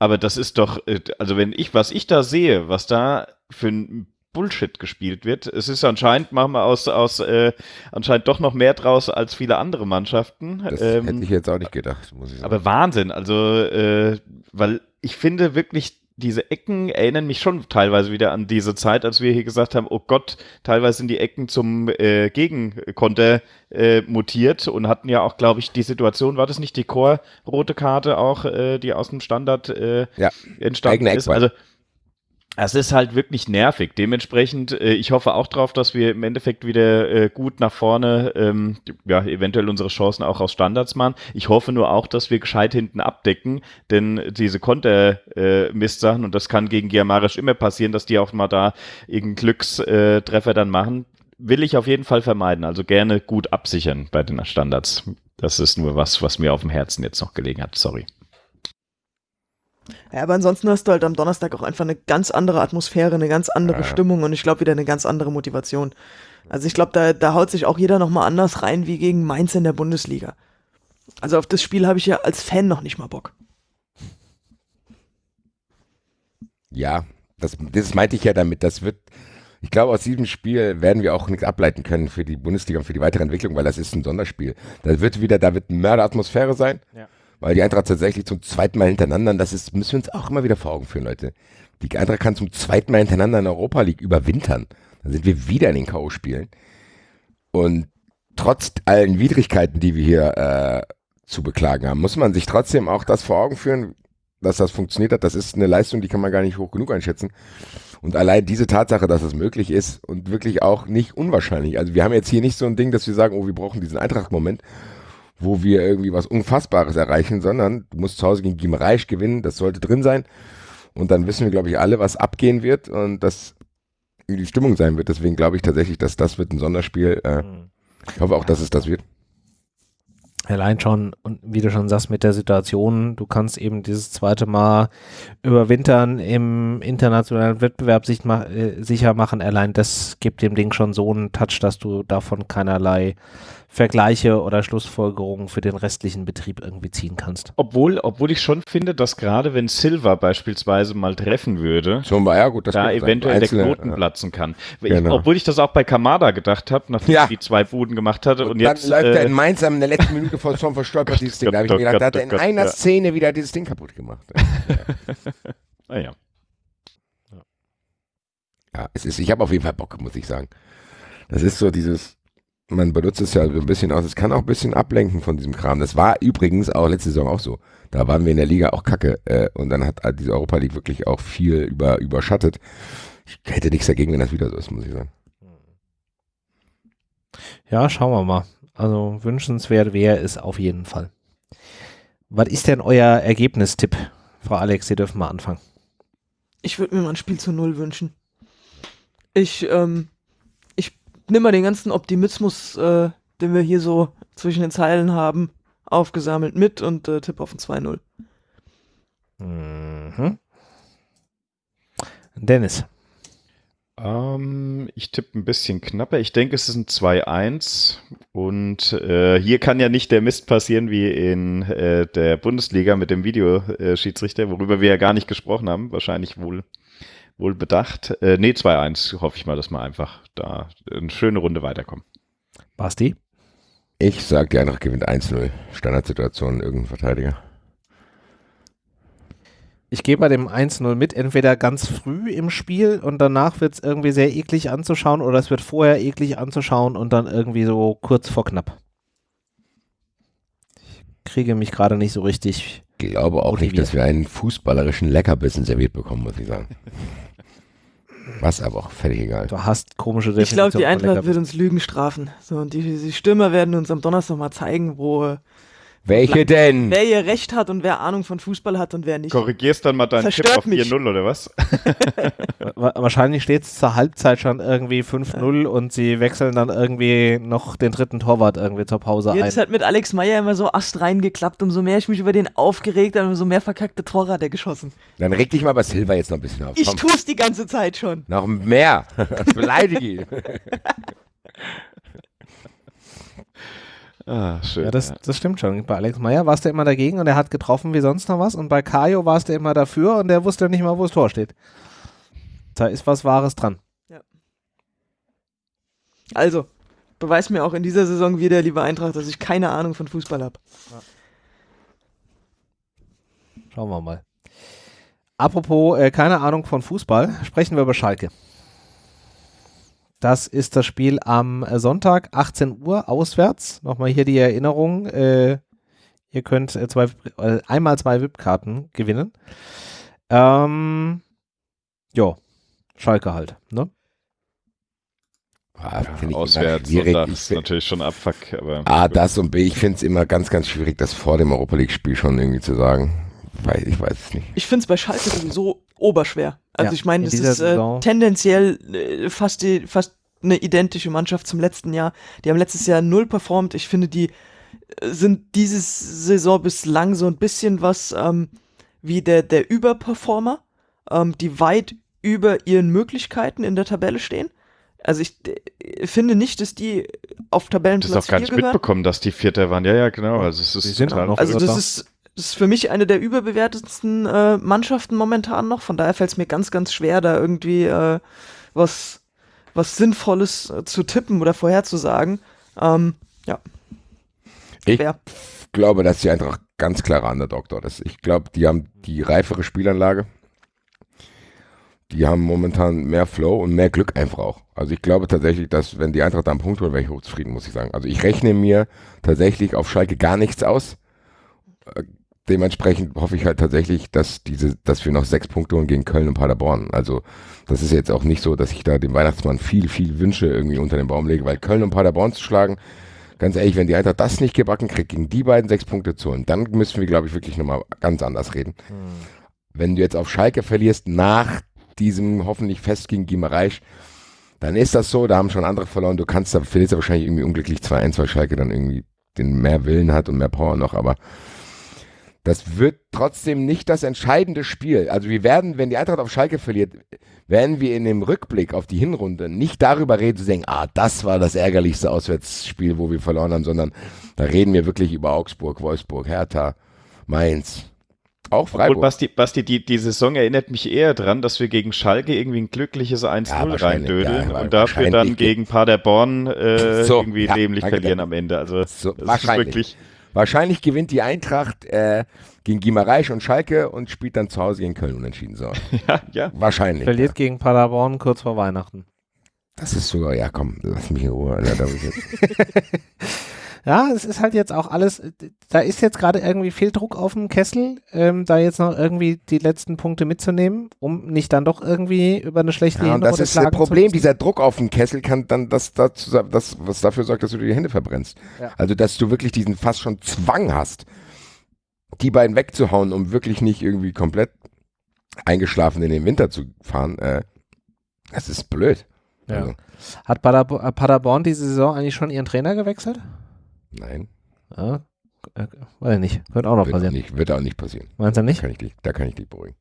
Aber das ist doch, äh, also wenn ich, was ich da sehe, was da für ein Bullshit gespielt wird, es ist anscheinend, machen wir aus, aus äh, anscheinend doch noch mehr draus als viele andere Mannschaften. Das Ähm, hätte ich jetzt auch nicht gedacht, muss ich sagen. aber Wahnsinn, also, äh, weil ich finde wirklich, diese Ecken erinnern mich schon teilweise wieder an diese Zeit, als wir hier gesagt haben, oh Gott, teilweise sind die Ecken zum äh, Gegenkonter äh, mutiert und hatten ja auch, glaube ich, die Situation, war das nicht die Chor-rote Karte auch, äh, die aus dem Standard äh, Ja, entstanden ist? Also, es ist halt wirklich nervig. Dementsprechend, äh, ich hoffe auch drauf, dass wir im Endeffekt wieder äh, gut nach vorne, ähm, ja, eventuell unsere Chancen auch aus Standards machen. Ich hoffe nur auch, dass wir gescheit hinten abdecken, denn diese Konter-Mist-Sachen, und das kann gegen Giamarisch immer passieren, dass die auch mal da irgendeinen Glückstreffer äh, Treffer dann machen, will ich auf jeden Fall vermeiden. Also gerne gut absichern bei den Standards. Das ist nur was, was mir auf dem Herzen jetzt noch gelegen hat. Sorry. Ja, aber ansonsten hast du halt am Donnerstag auch einfach eine ganz andere Atmosphäre, eine ganz andere Ja. Stimmung und ich glaube wieder eine ganz andere Motivation. Also ich glaube, da, da haut sich auch jeder nochmal anders rein wie gegen Mainz in der Bundesliga. Also auf das Spiel habe ich ja als Fan noch nicht mal Bock. Ja, das, das meinte ich ja damit. Das wird, ich glaube, aus diesem Spiel werden wir auch nichts ableiten können für die Bundesliga und für die weitere Entwicklung, weil das ist ein Sonderspiel. Da wird wieder, da wird eine Mörderatmosphäre sein, Ja. Weil die Eintracht tatsächlich zum zweiten Mal hintereinander, das ist, müssen wir uns auch immer wieder vor Augen führen, Leute. Die Eintracht kann zum zweiten Mal hintereinander in der Europa League überwintern. Dann sind wir wieder in den K.O.-Spielen. Und trotz allen Widrigkeiten, die wir hier äh, zu beklagen haben, muss man sich trotzdem auch das vor Augen führen, dass das funktioniert hat. Das ist eine Leistung, die kann man gar nicht hoch genug einschätzen. Und allein diese Tatsache, dass das möglich ist und wirklich auch nicht unwahrscheinlich. Also wir haben jetzt hier nicht so ein Ding, dass wir sagen, oh, wir brauchen diesen Eintracht-Moment, wo wir irgendwie was Unfassbares erreichen, sondern du musst zu Hause gegen Gimreich gewinnen, das sollte drin sein. Und dann wissen wir, glaube ich, alle, was abgehen wird und das wie die Stimmung sein wird. Deswegen glaube ich tatsächlich, dass das wird ein Sonderspiel. Äh, Mhm. ich hoffe auch, dass es das wird. Allein schon, und wie du schon sagst, mit der Situation, du kannst eben dieses zweite Mal überwintern im internationalen Wettbewerb sich ma äh, sicher machen. Allein das gibt dem Ding schon so einen Touch, dass du davon keinerlei Vergleiche oder Schlussfolgerungen für den restlichen Betrieb irgendwie ziehen kannst. Obwohl, obwohl ich schon finde, dass gerade wenn Silva beispielsweise mal treffen würde, Zum ja gut, das da eventuell der Knoten äh, platzen kann. Ich, Genau. Obwohl ich das auch bei Kamada gedacht habe, nachdem Ja. er die zwei Buden gemacht hatte. Und, Und, jetzt dann läuft er äh, in Mainz in der letzten Minute vor Zorn verstolpert (laughs) dieses Ding. Da habe ich mir Gott, gedacht, da hat er in Gott, einer ja. Szene wieder dieses Ding kaputt gemacht. (laughs) naja. Ja, es ist, ich habe auf jeden Fall Bock, muss ich sagen. Das ist so dieses, man benutzt es ja so ein bisschen aus, es kann auch ein bisschen ablenken von diesem Kram. Das war übrigens auch letzte Saison auch so. Da waren wir in der Liga auch kacke äh, und dann hat halt diese Europa League wirklich auch viel über, überschattet. Ich hätte nichts dagegen, wenn das wieder so ist, muss ich sagen. Ja, schauen wir mal. Also wünschenswert wäre es auf jeden Fall. Was ist denn euer Ergebnistipp? Frau Alex, Sie dürfen mal anfangen. Ich würde mir mal ein Spiel zu Null wünschen. Ich, ähm, nehme mal den ganzen Optimismus, äh, den wir hier so zwischen den Zeilen haben, aufgesammelt mit und äh, tippe auf ein 2-0. Mhm. Dennis. Ähm, ich tippe ein bisschen knapper. Ich denke, es ist ein 2-1. Und äh, hier kann ja nicht der Mist passieren wie in äh, der Bundesliga mit dem Videoschiedsrichter, worüber wir ja gar nicht gesprochen haben. Wahrscheinlich wohl, wohl bedacht. Äh, nee, 2-1 hoffe ich mal, dass wir einfach da eine schöne Runde weiterkommen. Basti. Ich sag, die Eintracht gewinnt 1-0. Standardsituation, irgendein Verteidiger. Ich gehe bei dem 1-0 mit, entweder ganz früh im Spiel und danach wird es irgendwie sehr eklig anzuschauen oder es wird vorher eklig anzuschauen und dann irgendwie so kurz vor knapp. Ich kriege mich gerade nicht so richtig. Ich glaube auch nicht, Motiviert. dass wir einen fußballerischen Leckerbissen serviert bekommen, muss ich sagen. (laughs) Was aber auch völlig egal. Du hast komische Ich glaube, die Eintracht wird uns Lügen strafen. So, und die, die Stürmer werden uns am Donnerstag mal zeigen, wo, Welche denn? Wer hier recht hat und wer Ahnung von Fußball hat und wer nicht. Korrigierst dann mal deinen Tipp Verstört auf mich. 4-0 oder was? (laughs) Wa- Wahrscheinlich steht es zur Halbzeit schon irgendwie 5-0 und sie wechseln dann irgendwie noch den dritten Torwart irgendwie zur Pause ein. Jetzt hat mit Alex Meyer immer so Ast reingeklappt, umso mehr ich mich über den aufgeregt habe, umso mehr verkackte Tore hat er geschossen. Dann reg dich mal bei Silva jetzt noch ein bisschen auf. Ich Komm, tu's die ganze Zeit schon. noch mehr. (laughs) Beleidige ihn. (laughs) Ah, schön. Ja, das, das stimmt schon. Bei Alex Meyer warst du immer dagegen und er hat getroffen wie sonst noch was. Und bei Kajo warst du immer dafür und der wusste nicht mal, wo das Tor steht. Da ist was Wahres dran. Also, beweis mir auch in dieser Saison wieder, lieber Eintracht, dass ich keine Ahnung von Fußball habe. Schauen wir mal. Apropos, äh, keine Ahnung von Fußball, sprechen wir über Schalke. Das ist das Spiel am äh, Sonntag, 18 Uhr, auswärts. Nochmal hier die Erinnerung. Äh, ihr könnt äh, zwei, äh, einmal zwei VIP-Karten gewinnen. Ähm, ja, Schalke halt. Ne? Ah, immer Auswärts, schwierig. Sonntag ist natürlich schon Abfuck, aber A, das und B, ich finde es immer ganz, ganz schwierig, das vor dem Europa League-Spiel schon irgendwie zu sagen. Ich weiß es nicht. Ich finde es bei Schalke sowieso oberschwer. Also Ja, ich meine, in das dieser ist äh, tendenziell äh, fast, die, fast eine identische Mannschaft zum letzten Jahr. Die haben letztes Jahr null performt. Ich finde, die äh, sind dieses Saison bislang so ein bisschen was ähm, wie der, der Überperformer, ähm, die weit über ihren Möglichkeiten in der Tabelle stehen. Also ich äh, finde nicht, dass die auf das Tabellenplatz ist auch gar 4 nicht gehören. mitbekommen, dass die Vierter waren. Ja, ja, genau. Also es ist Die sind total auch noch- Also das ist, das ist für mich eine der überbewertetsten äh, Mannschaften momentan noch. Von daher fällt es mir ganz, ganz schwer, da irgendwie äh, was, was Sinnvolles äh, zu tippen oder vorherzusagen. Ähm, ja, Ich schwer. glaube, dass die Eintracht ganz klarer Underdog dort ist. Ich glaube, die haben die reifere Spielanlage. Die haben momentan mehr Flow und mehr Glück einfach auch. Also ich glaube tatsächlich, dass wenn die Eintracht da einen Punkt holt, wäre ich hochzufrieden, muss ich sagen. Also ich rechne mir tatsächlich auf Schalke gar nichts aus. Dementsprechend hoffe ich halt tatsächlich, dass diese, dass wir noch sechs Punkte holen gegen Köln und Paderborn. Also das ist jetzt auch nicht so, dass ich da dem Weihnachtsmann viel, viel Wünsche irgendwie unter den Baum lege, weil Köln und Paderborn zu schlagen, ganz ehrlich, wenn die Eintracht das nicht gebacken kriegt, gegen die beiden sechs Punkte zu holen, dann müssen wir, glaube ich, wirklich nochmal ganz anders reden. Wenn du jetzt auf Schalke verlierst, nach diesem hoffentlich Fest gegen Gimareisch, dann ist das so, da haben schon andere verloren, du kannst da, verlierst du wahrscheinlich irgendwie unglücklich 2-1, weil Schalke dann irgendwie den mehr Willen hat und mehr Power noch, aber das wird trotzdem nicht das entscheidende Spiel. Also wir werden, wenn die Eintracht auf Schalke verliert, werden wir in dem Rückblick auf die Hinrunde nicht darüber reden, zu denken, ah, das war das ärgerlichste Auswärtsspiel, wo wir verloren haben, sondern da reden wir wirklich über Augsburg, Wolfsburg, Hertha, Mainz, auch Obwohl, Freiburg. Basti, Basti die, die Saison erinnert mich eher dran, dass wir gegen Schalke irgendwie ein glückliches 1-0 Ja, reindödeln ja, und dafür dann gegen Paderborn äh, (laughs) So, irgendwie ja, dämlich verlieren am Ende. Also So, das ist wirklich Wahrscheinlich gewinnt die Eintracht äh, gegen Gimareisch und Schalke und spielt dann zu Hause gegen Köln unentschieden. So. (laughs) ja, ja. Wahrscheinlich. Verliert Ja. gegen Paderborn kurz vor Weihnachten. Das ist sogar, ja komm, lass mich in Ruhe. (laughs) Ja, es ist halt jetzt auch alles, da ist jetzt gerade irgendwie viel Druck auf dem Kessel, ähm, da jetzt noch irgendwie die letzten Punkte mitzunehmen, um nicht dann doch irgendwie über eine schlechte ja, und das ist das Problem, dieser Druck auf den Kessel kann dann das, dazu, das was dafür sorgt, dass du dir die Hände verbrennst. Ja. Also, dass du wirklich diesen fast schon Zwang hast, die beiden wegzuhauen, um wirklich nicht irgendwie komplett eingeschlafen in den Winter zu fahren. Äh, das ist blöd. Ja. Also, Hat Paderbo äh, Paderborn diese Saison eigentlich schon ihren Trainer gewechselt? Nein, Ja, äh, weiß ich nicht. Könnte auch noch wird auch, passieren. nicht, wird auch nicht passieren. Meinst du Da nicht? kann ich dich, da kann ich dich beruhigen.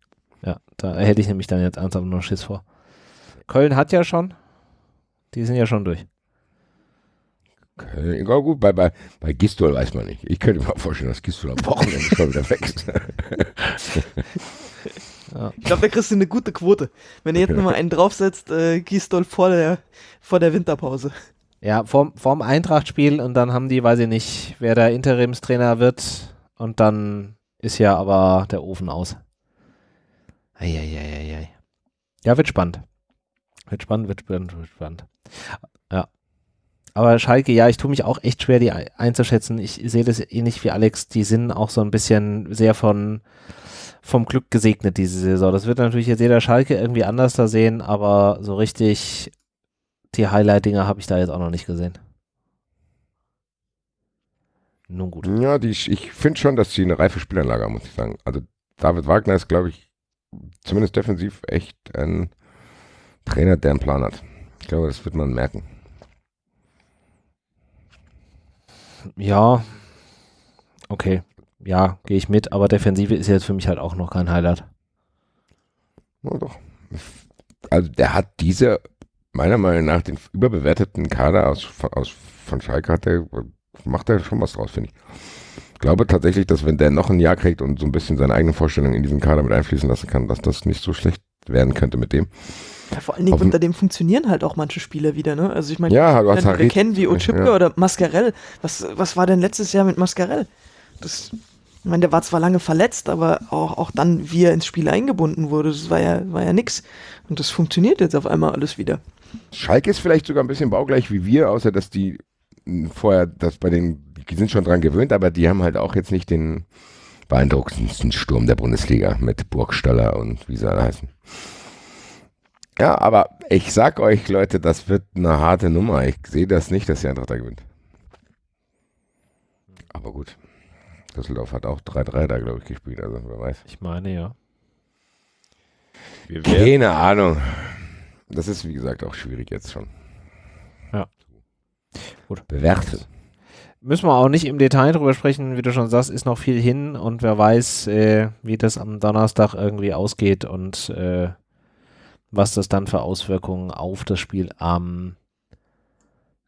Ja, da hätte ich nämlich dann jetzt ernsthaft noch Schiss vor. Köln hat ja schon. Die sind ja schon durch. Köln, ja, gut, bei, bei, bei Gistol weiß man nicht. Ich könnte mir auch vorstellen, dass Gistol am Wochenende schon wieder weg ist. (laughs) Ich glaube, da kriegst du eine gute Quote. Wenn ihr jetzt (laughs) nochmal einen draufsetzt, äh, Gisdol vor der, vor der Winterpause. Ja, vorm, vorm Eintracht-Spiel und dann haben die, weiß ich nicht, wer der Interimstrainer wird und dann ist ja aber der Ofen aus. Eieieiei. Ja, wird spannend. Wird spannend, wird spannend, wird spannend. Ja. Aber Schalke, ja, ich tue mich auch echt schwer, die ein- einzuschätzen. Ich sehe das ähnlich wie Alex. Die sind auch so ein bisschen sehr von, vom Glück gesegnet diese Saison. Das wird natürlich jetzt jeder Schalke irgendwie anders da sehen, aber so richtig die Highlight-Dinger habe ich da jetzt auch noch nicht gesehen. Nun gut. Ja, die, ich finde schon, dass sie eine reife Spielanlage haben, muss ich sagen. Also David Wagner ist, glaube ich, zumindest defensiv echt ein Trainer, der einen Plan hat. Ich glaube, das wird man merken. Ja, okay. Ja, gehe ich mit, aber Defensive ist jetzt für mich halt auch noch kein Highlight. Ja, doch. Also der hat diese, meiner Meinung nach, den überbewerteten Kader aus, aus von Schalke hat der, macht er schon was draus, finde ich. Ich glaube tatsächlich, dass wenn der noch ein Jahr kriegt und so ein bisschen seine eigenen Vorstellungen in diesen Kader mit einfließen lassen kann, dass das nicht so schlecht werden könnte mit dem. Ja, vor allen Dingen unter dem funktionieren halt auch manche Spieler wieder, ne? Also ich meine, Ja, du hast wenn wir kennen wie Ochipka Ja. oder Mascarell. Was, was war denn letztes Jahr mit Mascarell? Das, ich meine, der war zwar lange verletzt, aber auch, auch dann, wie er ins Spiel eingebunden wurde, das war ja, war ja nix. Und das funktioniert jetzt auf einmal alles wieder. Schalke ist vielleicht sogar ein bisschen baugleich wie wir, außer dass die mh, vorher, das bei den, die sind schon dran gewöhnt, aber die haben halt auch jetzt nicht den beeindruckendsten Sturm der Bundesliga mit Burgstaller und wie sie alle heißen. Ja, aber ich sag euch, Leute, das wird eine harte Nummer. Ich sehe das nicht, dass die Eintracht da gewinnt. Aber gut. Düsseldorf hat auch 3-3 da, glaube ich, gespielt, also wer weiß. Ich meine, ja. Keine Ahnung. Das ist, wie gesagt, auch schwierig jetzt schon. Ja. Gut. Bewerten. Müssen wir auch nicht im Detail drüber sprechen, wie du schon sagst, ist noch viel hin und wer weiß, äh, wie das am Donnerstag irgendwie ausgeht und äh, was das dann für Auswirkungen auf das Spiel am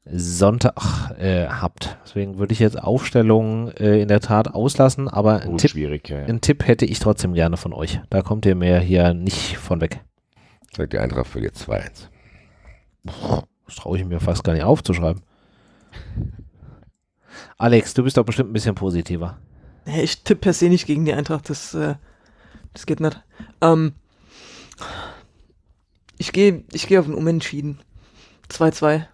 Sonntag äh, habt. Deswegen würde ich jetzt Aufstellungen äh, in der Tat auslassen, aber ein gut Tipp, ja. einen Tipp hätte ich trotzdem gerne von euch. Da kommt ihr mir hier nicht von weg. Sagt die Eintracht verliert 2-1. Das traue ich mir fast gar nicht aufzuschreiben. Alex, du bist doch bestimmt ein bisschen positiver. Ich tippe per se nicht gegen die Eintracht, das, äh, das geht nicht. Ähm, ich gehe ich geh auf ein Unentschieden. 2-2.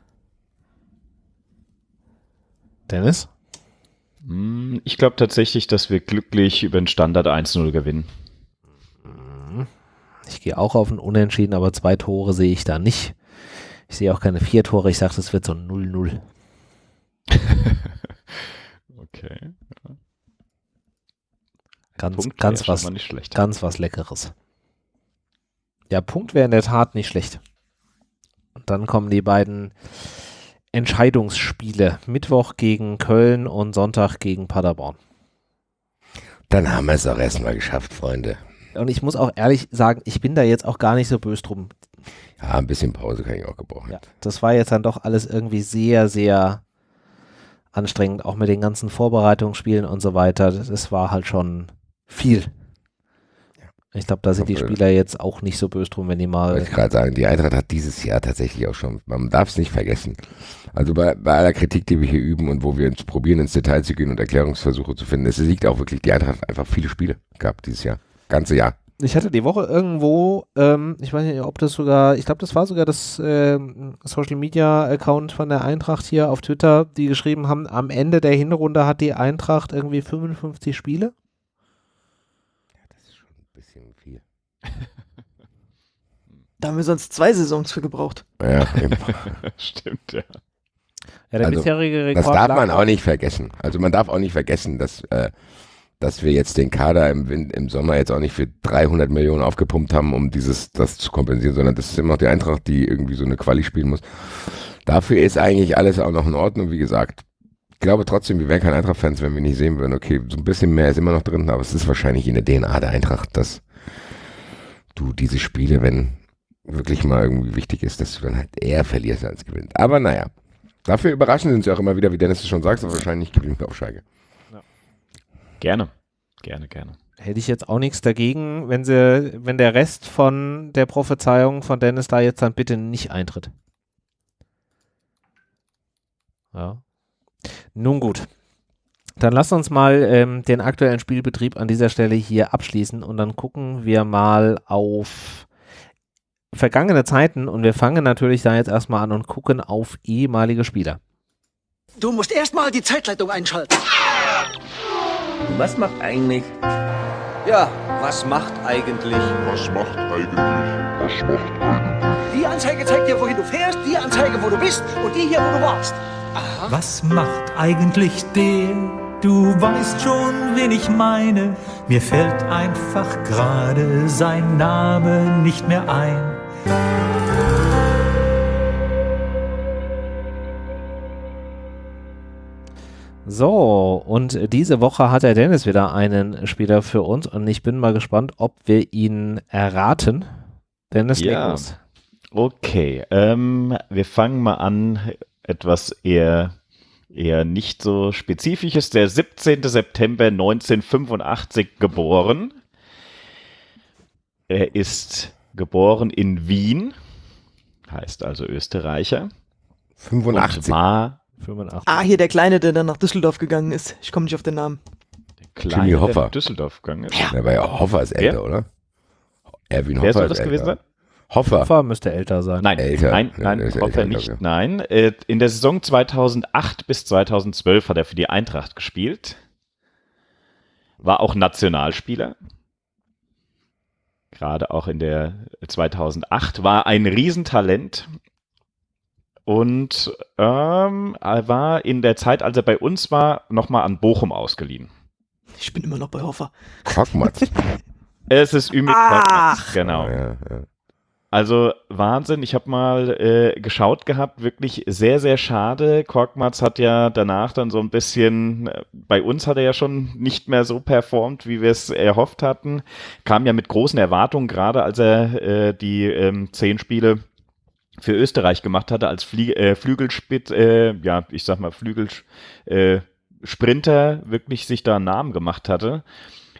Dennis? Hm, Ich glaube tatsächlich, dass wir glücklich über den Standard 1-0 gewinnen. Ich gehe auch auf ein Unentschieden, aber zwei Tore sehe ich da nicht. Ich sehe auch keine vier Tore. Ich sage, das wird so ein 0-0. (laughs) Okay. Ganz, Punkt ganz was, nicht schlecht. ganz was Leckeres. Ja, Punkt wäre in der Tat nicht schlecht. Und dann kommen die beiden Entscheidungsspiele. Mittwoch gegen Köln und Sonntag gegen Paderborn. Dann haben wir es auch erstmal geschafft, Freunde. Und ich muss auch ehrlich sagen, ich bin da jetzt auch gar nicht so böse drum. Ja, ein bisschen Pause kann ich auch gebrauchen. Ja, das war jetzt dann doch alles irgendwie sehr, sehr anstrengend, auch mit den ganzen Vorbereitungsspielen und so weiter. Das, war halt schon viel. Ich glaube, da sind die Spieler jetzt auch nicht so böse drum, wenn die Wollte mal. ich gerade sagen, die Eintracht hat dieses Jahr tatsächlich auch schon, man darf es nicht vergessen. Also bei, bei aller Kritik, die wir hier üben und wo wir uns probieren, ins Detail zu gehen und Erklärungsversuche zu finden, es liegt auch wirklich, die Eintracht hat einfach viele Spiele gehabt dieses Jahr. Ganze Jahr. Ich hatte die Woche irgendwo, ähm, ich weiß nicht, ob das sogar, ich glaube, das war sogar das ähm, Social Media Account von der Eintracht hier auf Twitter, die geschrieben haben, am Ende der Hinrunde hat die Eintracht irgendwie 55 Spiele. Das ist schon ein bisschen viel. (laughs) Da haben wir sonst zwei Saisons für gebraucht. Ja. (laughs) Stimmt, ja. Ja, der Also, bisherige Rekord Das darf man auch nicht vergessen. Also man darf auch nicht vergessen, dass, äh, dass wir jetzt den Kader im, im Sommer jetzt auch nicht für 300 Millionen aufgepumpt haben, um dieses das zu kompensieren, sondern das ist immer noch die Eintracht, die irgendwie so eine Quali spielen muss. Dafür ist eigentlich alles auch noch in Ordnung. Wie gesagt, ich glaube trotzdem, wir wären keine Eintracht-Fans, wenn wir nicht sehen würden, okay, so ein bisschen mehr ist immer noch drin, aber es ist wahrscheinlich in der DNA der Eintracht, dass du diese Spiele, wenn wirklich mal irgendwie wichtig ist, dass du dann halt eher verlierst als gewinnst. Aber naja, dafür überraschend sind sie auch immer wieder, wie Dennis es schon sagt, aber wahrscheinlich gewinnt auf Schalke. Gerne. Gerne, gerne. hätte ich jetzt auch nichts dagegen, wenn sie, wenn der Rest von der Prophezeiung von Dennis da jetzt dann bitte nicht eintritt. Ja. Nun gut. Dann lasst uns mal ähm, den aktuellen Spielbetrieb an dieser Stelle hier abschließen und dann gucken wir mal auf vergangene Zeiten und wir fangen natürlich da jetzt erstmal an und gucken auf ehemalige Spieler. Du musst erstmal die Zeitleitung einschalten. Was macht eigentlich? Ja, was macht eigentlich? Was macht eigentlich? Was macht eigentlich? Die Anzeige zeigt dir, wohin du fährst, die Anzeige, wo du bist und die hier, wo du warst. Was macht eigentlich der? Du weißt schon, wen ich meine. Mir fällt einfach gerade sein Name nicht mehr ein. So, und diese Woche hat der Dennis wieder einen Spieler für uns und ich bin mal gespannt, ob wir ihn erraten. Dennis, Ja. los. Okay, ähm, wir fangen mal an, etwas eher, eher nicht so spezifisches. Der 17. September 1985 geboren. Er ist geboren in Wien, heißt also Österreicher. Und 85. war 85. Ah, hier der Kleine, der dann nach Düsseldorf gegangen ist. Ich komme nicht auf den Namen. klein, Jimmy Hoffa. der nach Düsseldorf gegangen ist. Der war ja Hoffer ist älter, Wer? oder? Erwin Wer Hoffer soll ist das älter. gewesen sein? Hoffer. Hoffer müsste älter sein. Nein, Älter. nein, Ja, nein, der ist Hoffer älter, nicht, nein. Äh, In der Saison 2008 bis 2012 hat er für die Eintracht gespielt. War auch Nationalspieler. Gerade auch in der 2008. War ein Riesentalent. Und ähm, er war in der Zeit, als er bei uns war, nochmal an Bochum ausgeliehen. Ich bin immer noch bei Hoffer. Kockmatz. (laughs) Es ist Ümit. Korkmaz, genau. ja, ja. Also Wahnsinn, ich habe mal äh, geschaut gehabt, wirklich sehr, sehr schade. Korkmaz hat ja danach dann so ein bisschen, äh, bei uns hat er ja schon nicht mehr so performt, wie wir es erhofft hatten. Kam ja mit großen Erwartungen, gerade als er äh, die ähm, zehn Spiele für Österreich gemacht hatte, als Flie äh, Flügelspitz, äh, ja, ich sag mal Flügelsprinter, äh, wirklich sich da einen Namen gemacht hatte.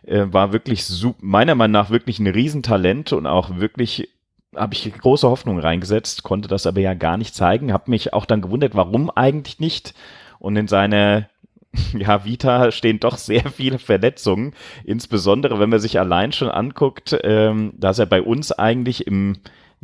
Äh, war wirklich meiner Meinung nach wirklich ein Riesentalent und auch wirklich habe ich große Hoffnung reingesetzt, konnte das aber ja gar nicht zeigen, habe mich auch dann gewundert, warum eigentlich nicht. Und in seiner (laughs) ja, Vita stehen doch sehr viele Verletzungen, insbesondere wenn man sich allein schon anguckt, ähm, dass er bei uns eigentlich im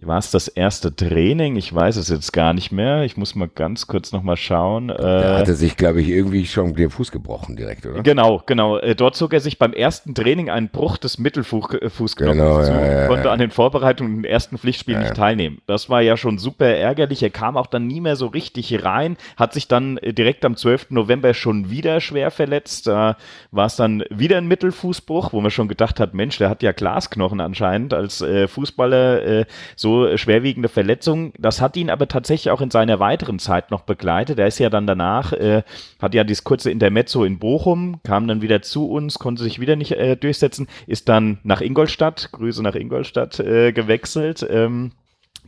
war es das erste Training? Ich weiß es jetzt gar nicht mehr. Ich muss mal ganz kurz nochmal schauen. Da Äh, hatte sich, glaube ich, irgendwie schon den Fuß gebrochen direkt, oder? Genau, genau. Äh, Dort zog er sich beim ersten Training einen Bruch des Mittelfußknochens Genau, zu, ja, ja, konnte ja. an den Vorbereitungen im ersten Pflichtspiel nicht teilnehmen. Das war ja schon super ärgerlich. Er kam auch dann nie mehr so richtig rein, hat sich dann äh, direkt am 12. November schon wieder schwer verletzt. Da war es dann wieder ein Mittelfußbruch, wo man schon gedacht hat, Mensch, der hat ja Glasknochen anscheinend als äh, Fußballer äh, so schwerwiegende Verletzungen. Das hat ihn aber tatsächlich auch in seiner weiteren Zeit noch begleitet. Er ist ja dann danach, äh, hat ja dieses kurze Intermezzo in Bochum, kam dann wieder zu uns, konnte sich wieder nicht äh, durchsetzen, ist dann nach Ingolstadt, Grüße nach Ingolstadt, äh, gewechselt. Ähm,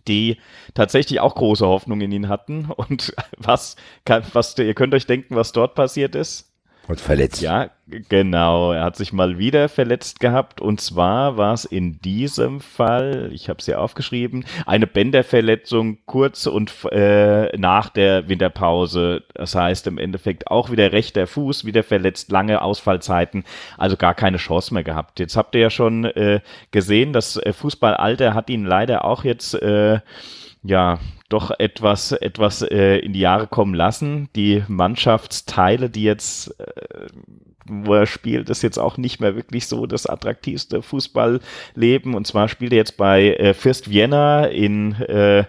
die tatsächlich auch große Hoffnung in ihn hatten. Und (laughs) was, was ihr könnt euch denken, was dort passiert ist? Und verletzt. Ja, genau. Er hat sich mal wieder verletzt gehabt. Und zwar war es in diesem Fall, ich habe es hier aufgeschrieben, eine Bänderverletzung kurz und äh, nach der Winterpause. Das heißt im Endeffekt auch wieder rechter Fuß, wieder verletzt, lange Ausfallzeiten, also gar keine Chance mehr gehabt. Jetzt habt ihr ja schon äh, gesehen, das äh, Fußballalter hat ihn leider auch jetzt äh, ja, doch etwas, etwas äh, in die Jahre kommen lassen. Die Mannschaftsteile, die jetzt, äh, wo er spielt, ist jetzt auch nicht mehr wirklich so das attraktivste Fußballleben. Und zwar spielt er jetzt bei äh, Fürst Vienna in äh,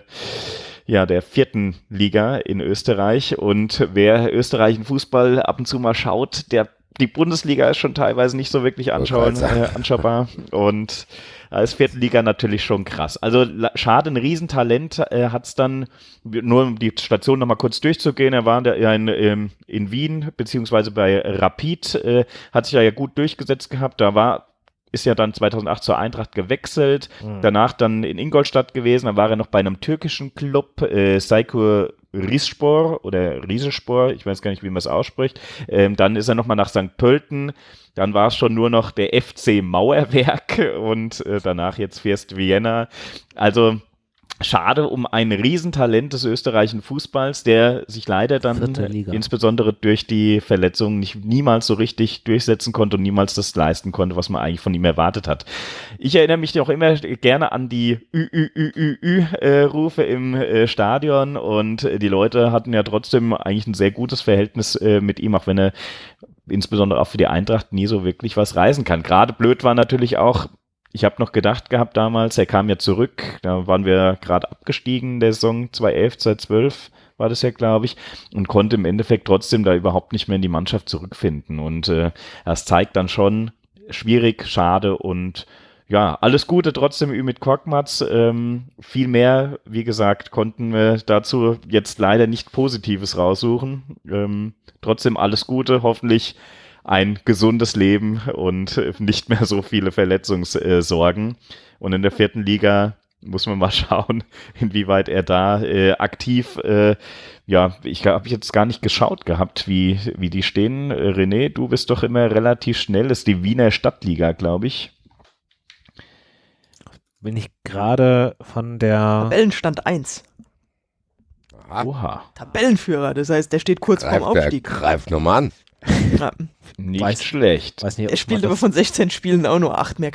ja, der vierten Liga in Österreich. Und wer österreichischen Fußball ab und zu mal schaut, der die Bundesliga ist schon teilweise nicht so wirklich anschauen, äh, anschaubar. Und als vierte Liga natürlich schon krass. Also schade, ein Riesentalent äh, hat es dann, nur um die Station nochmal kurz durchzugehen, er war in, in, in, in Wien, beziehungsweise bei Rapid, äh, hat sich da ja gut durchgesetzt gehabt. Da war ist ja dann 2008 zur Eintracht gewechselt, danach dann in Ingolstadt gewesen, dann war er noch bei einem türkischen Club, äh, Saykur Rizspor oder Riesespor, ich weiß gar nicht, wie man es ausspricht. Ähm, dann ist er nochmal nach St. Pölten, dann war es schon nur noch der FC Mauerwerk (laughs) und äh, danach jetzt Fürst Vienna. Also schade um ein Riesentalent des österreichischen Fußballs, der sich leider dann insbesondere durch die Verletzungen nicht niemals so richtig durchsetzen konnte und niemals das leisten konnte, was man eigentlich von ihm erwartet hat. Ich erinnere mich auch immer gerne an die Ü-Ü-Ü-Ü-Rufe im äh, Stadion und die Leute hatten ja trotzdem eigentlich ein sehr gutes Verhältnis äh, mit ihm, auch wenn er insbesondere auch für die Eintracht nie so wirklich was reisen kann. Gerade blöd war natürlich auch, ich habe noch gedacht gehabt damals, er kam ja zurück, da waren wir gerade abgestiegen der Saison 2011, 2012, war das ja, glaube ich, und konnte im Endeffekt trotzdem da überhaupt nicht mehr in die Mannschaft zurückfinden. Und äh, das zeigt dann schon, schwierig, schade und ja, alles Gute trotzdem mit Korkmaz. Ähm, viel mehr, wie gesagt, konnten wir dazu jetzt leider nicht Positives raussuchen. Ähm, trotzdem alles Gute, hoffentlich ein gesundes Leben und nicht mehr so viele Verletzungssorgen. Und in der vierten Liga muss man mal (laughs) schauen, inwieweit er da äh, aktiv, äh, ja, ich habe jetzt gar nicht geschaut gehabt, wie, wie die stehen. René, du bist doch immer relativ schnell, das ist die Wiener Stadtliga, glaube ich. Bin ich gerade von der. Tabellenstand 1. Oha. Tabellenführer, das heißt, der steht kurz vorm Greift, der Aufstieg. greift nochmal an. Ja. Nicht Weiß- schlecht. Weiß nicht, Er spielt aber von 16 Spielen auch nur 8 mehr.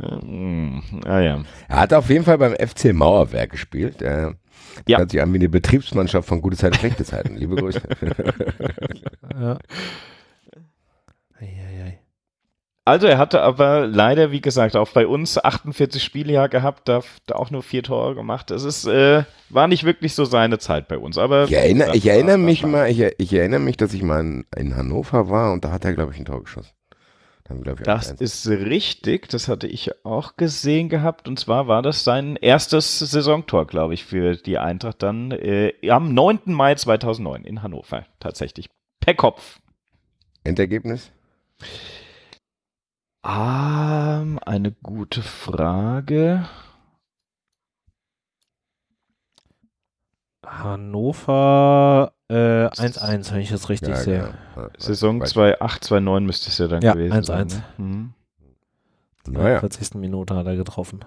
Hm, (laughs) (laughs) ah ja. Er hat auf jeden Fall beim FC Mauerwerk gespielt. Äh, Ja. Hört sich an wie eine Betriebsmannschaft von Gute Zeit, Schlechte Zeiten. Liebe Grüße. (laughs) Ja. Eieiei. Also er hatte aber leider, wie gesagt, auch bei uns 48 Spiele ja gehabt, da, da auch nur vier Tore gemacht. Das ist, äh, war nicht wirklich so seine Zeit bei uns. Aber Ich erinnere, ich erinnere mich mal, ich, ich erinnere mich, dass ich mal in, in Hannover war und da hat er, glaube ich, ein Tor geschossen. Da haben wir, glaube ich, Das 1-1. ist richtig, das hatte ich auch gesehen gehabt. Und zwar war das sein erstes Saisontor, glaube ich, für die Eintracht dann äh, am 9. Mai 2009 in Hannover. Tatsächlich. Per Kopf. Endergebnis? Ähm, eine gute Frage. Hannover äh, 1-1, wenn ich das richtig sehe. genau. Ja, Saison weiß- 2-8, 2-9 müsste es ja dann Ja, gewesen 1-1. sein. ne? Mhm. Naja. 40. Minute hat er getroffen.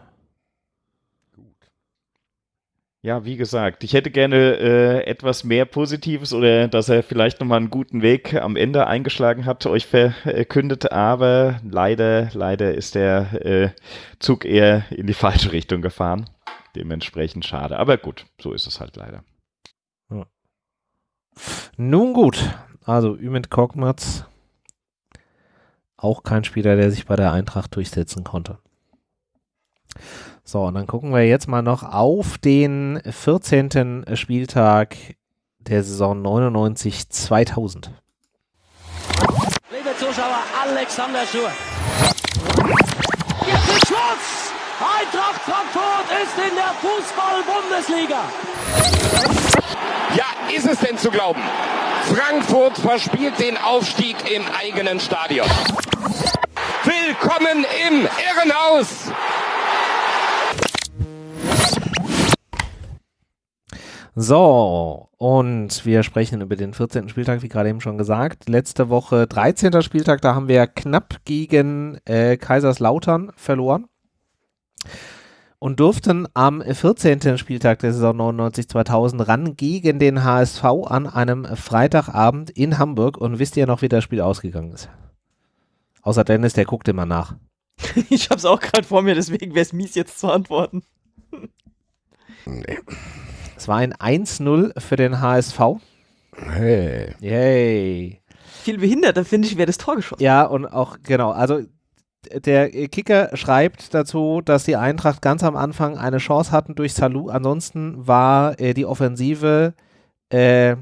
Ja, wie gesagt, ich hätte gerne äh, etwas mehr Positives oder dass er vielleicht nochmal einen guten Weg am Ende eingeschlagen hat, euch verkündet, aber leider, leider ist der äh, Zug eher in die falsche Richtung gefahren. Dementsprechend schade. Aber gut, so ist es halt leider. Nun gut, also Ümit Korkmaz, auch kein Spieler, der sich bei der Eintracht durchsetzen konnte. So, und dann gucken wir jetzt mal noch auf den 14. Spieltag der Saison 99-2000. Liebe Zuschauer, Alexander Schur. Jetzt ist Schluss! Eintracht Frankfurt ist in der Fußball-Bundesliga. Ja, ist es denn zu glauben? Frankfurt verspielt den Aufstieg im eigenen Stadion. Willkommen im Irrenhaus! So, und wir sprechen über den 14. Spieltag, wie gerade eben schon gesagt. Letzte Woche 13. Spieltag, da haben wir knapp gegen äh, Kaiserslautern verloren und durften am 14. Spieltag der Saison 99-2000 ran gegen den HSV an einem Freitagabend in Hamburg. Und wisst ihr noch, wie das Spiel ausgegangen ist? Außer Dennis, der guckt immer nach. (laughs) ich hab's auch gerade vor mir, deswegen wäre es mies, jetzt zu antworten. Nee. Es war ein 1-0 für den HSV. Hey. Yay. Viel behinderter, finde ich, wäre das Tor geschossen. Ja, und auch, genau, also der Kicker schreibt dazu, dass die Eintracht ganz am Anfang eine Chance hatten durch Salou. Ansonsten war äh, die Offensive äh,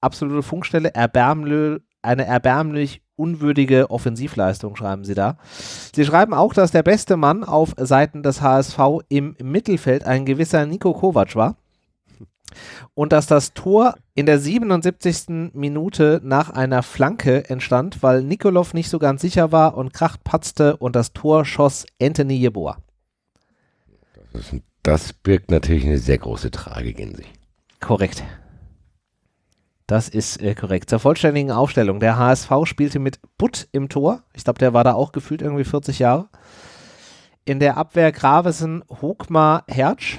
absolute Funkstelle, erbärmlö eine erbärmlich unwürdige Offensivleistung, schreiben sie da. Sie schreiben auch, dass der beste Mann auf Seiten des HSV im Mittelfeld ein gewisser Nico Kovac war. Und dass das Tor in der 77. Minute nach einer Flanke entstand, weil Nikolov nicht so ganz sicher war und Kracht patzte und das Tor schoss Anthony Jeboa. Das, das birgt natürlich eine sehr große Tragik in sich. Korrekt. Das ist äh, korrekt. Zur vollständigen Aufstellung. Der HSV spielte mit Butt im Tor. Ich glaube, der war da auch gefühlt irgendwie 40 Jahre. In der Abwehr Gravesen, Hogmar, Hertsch.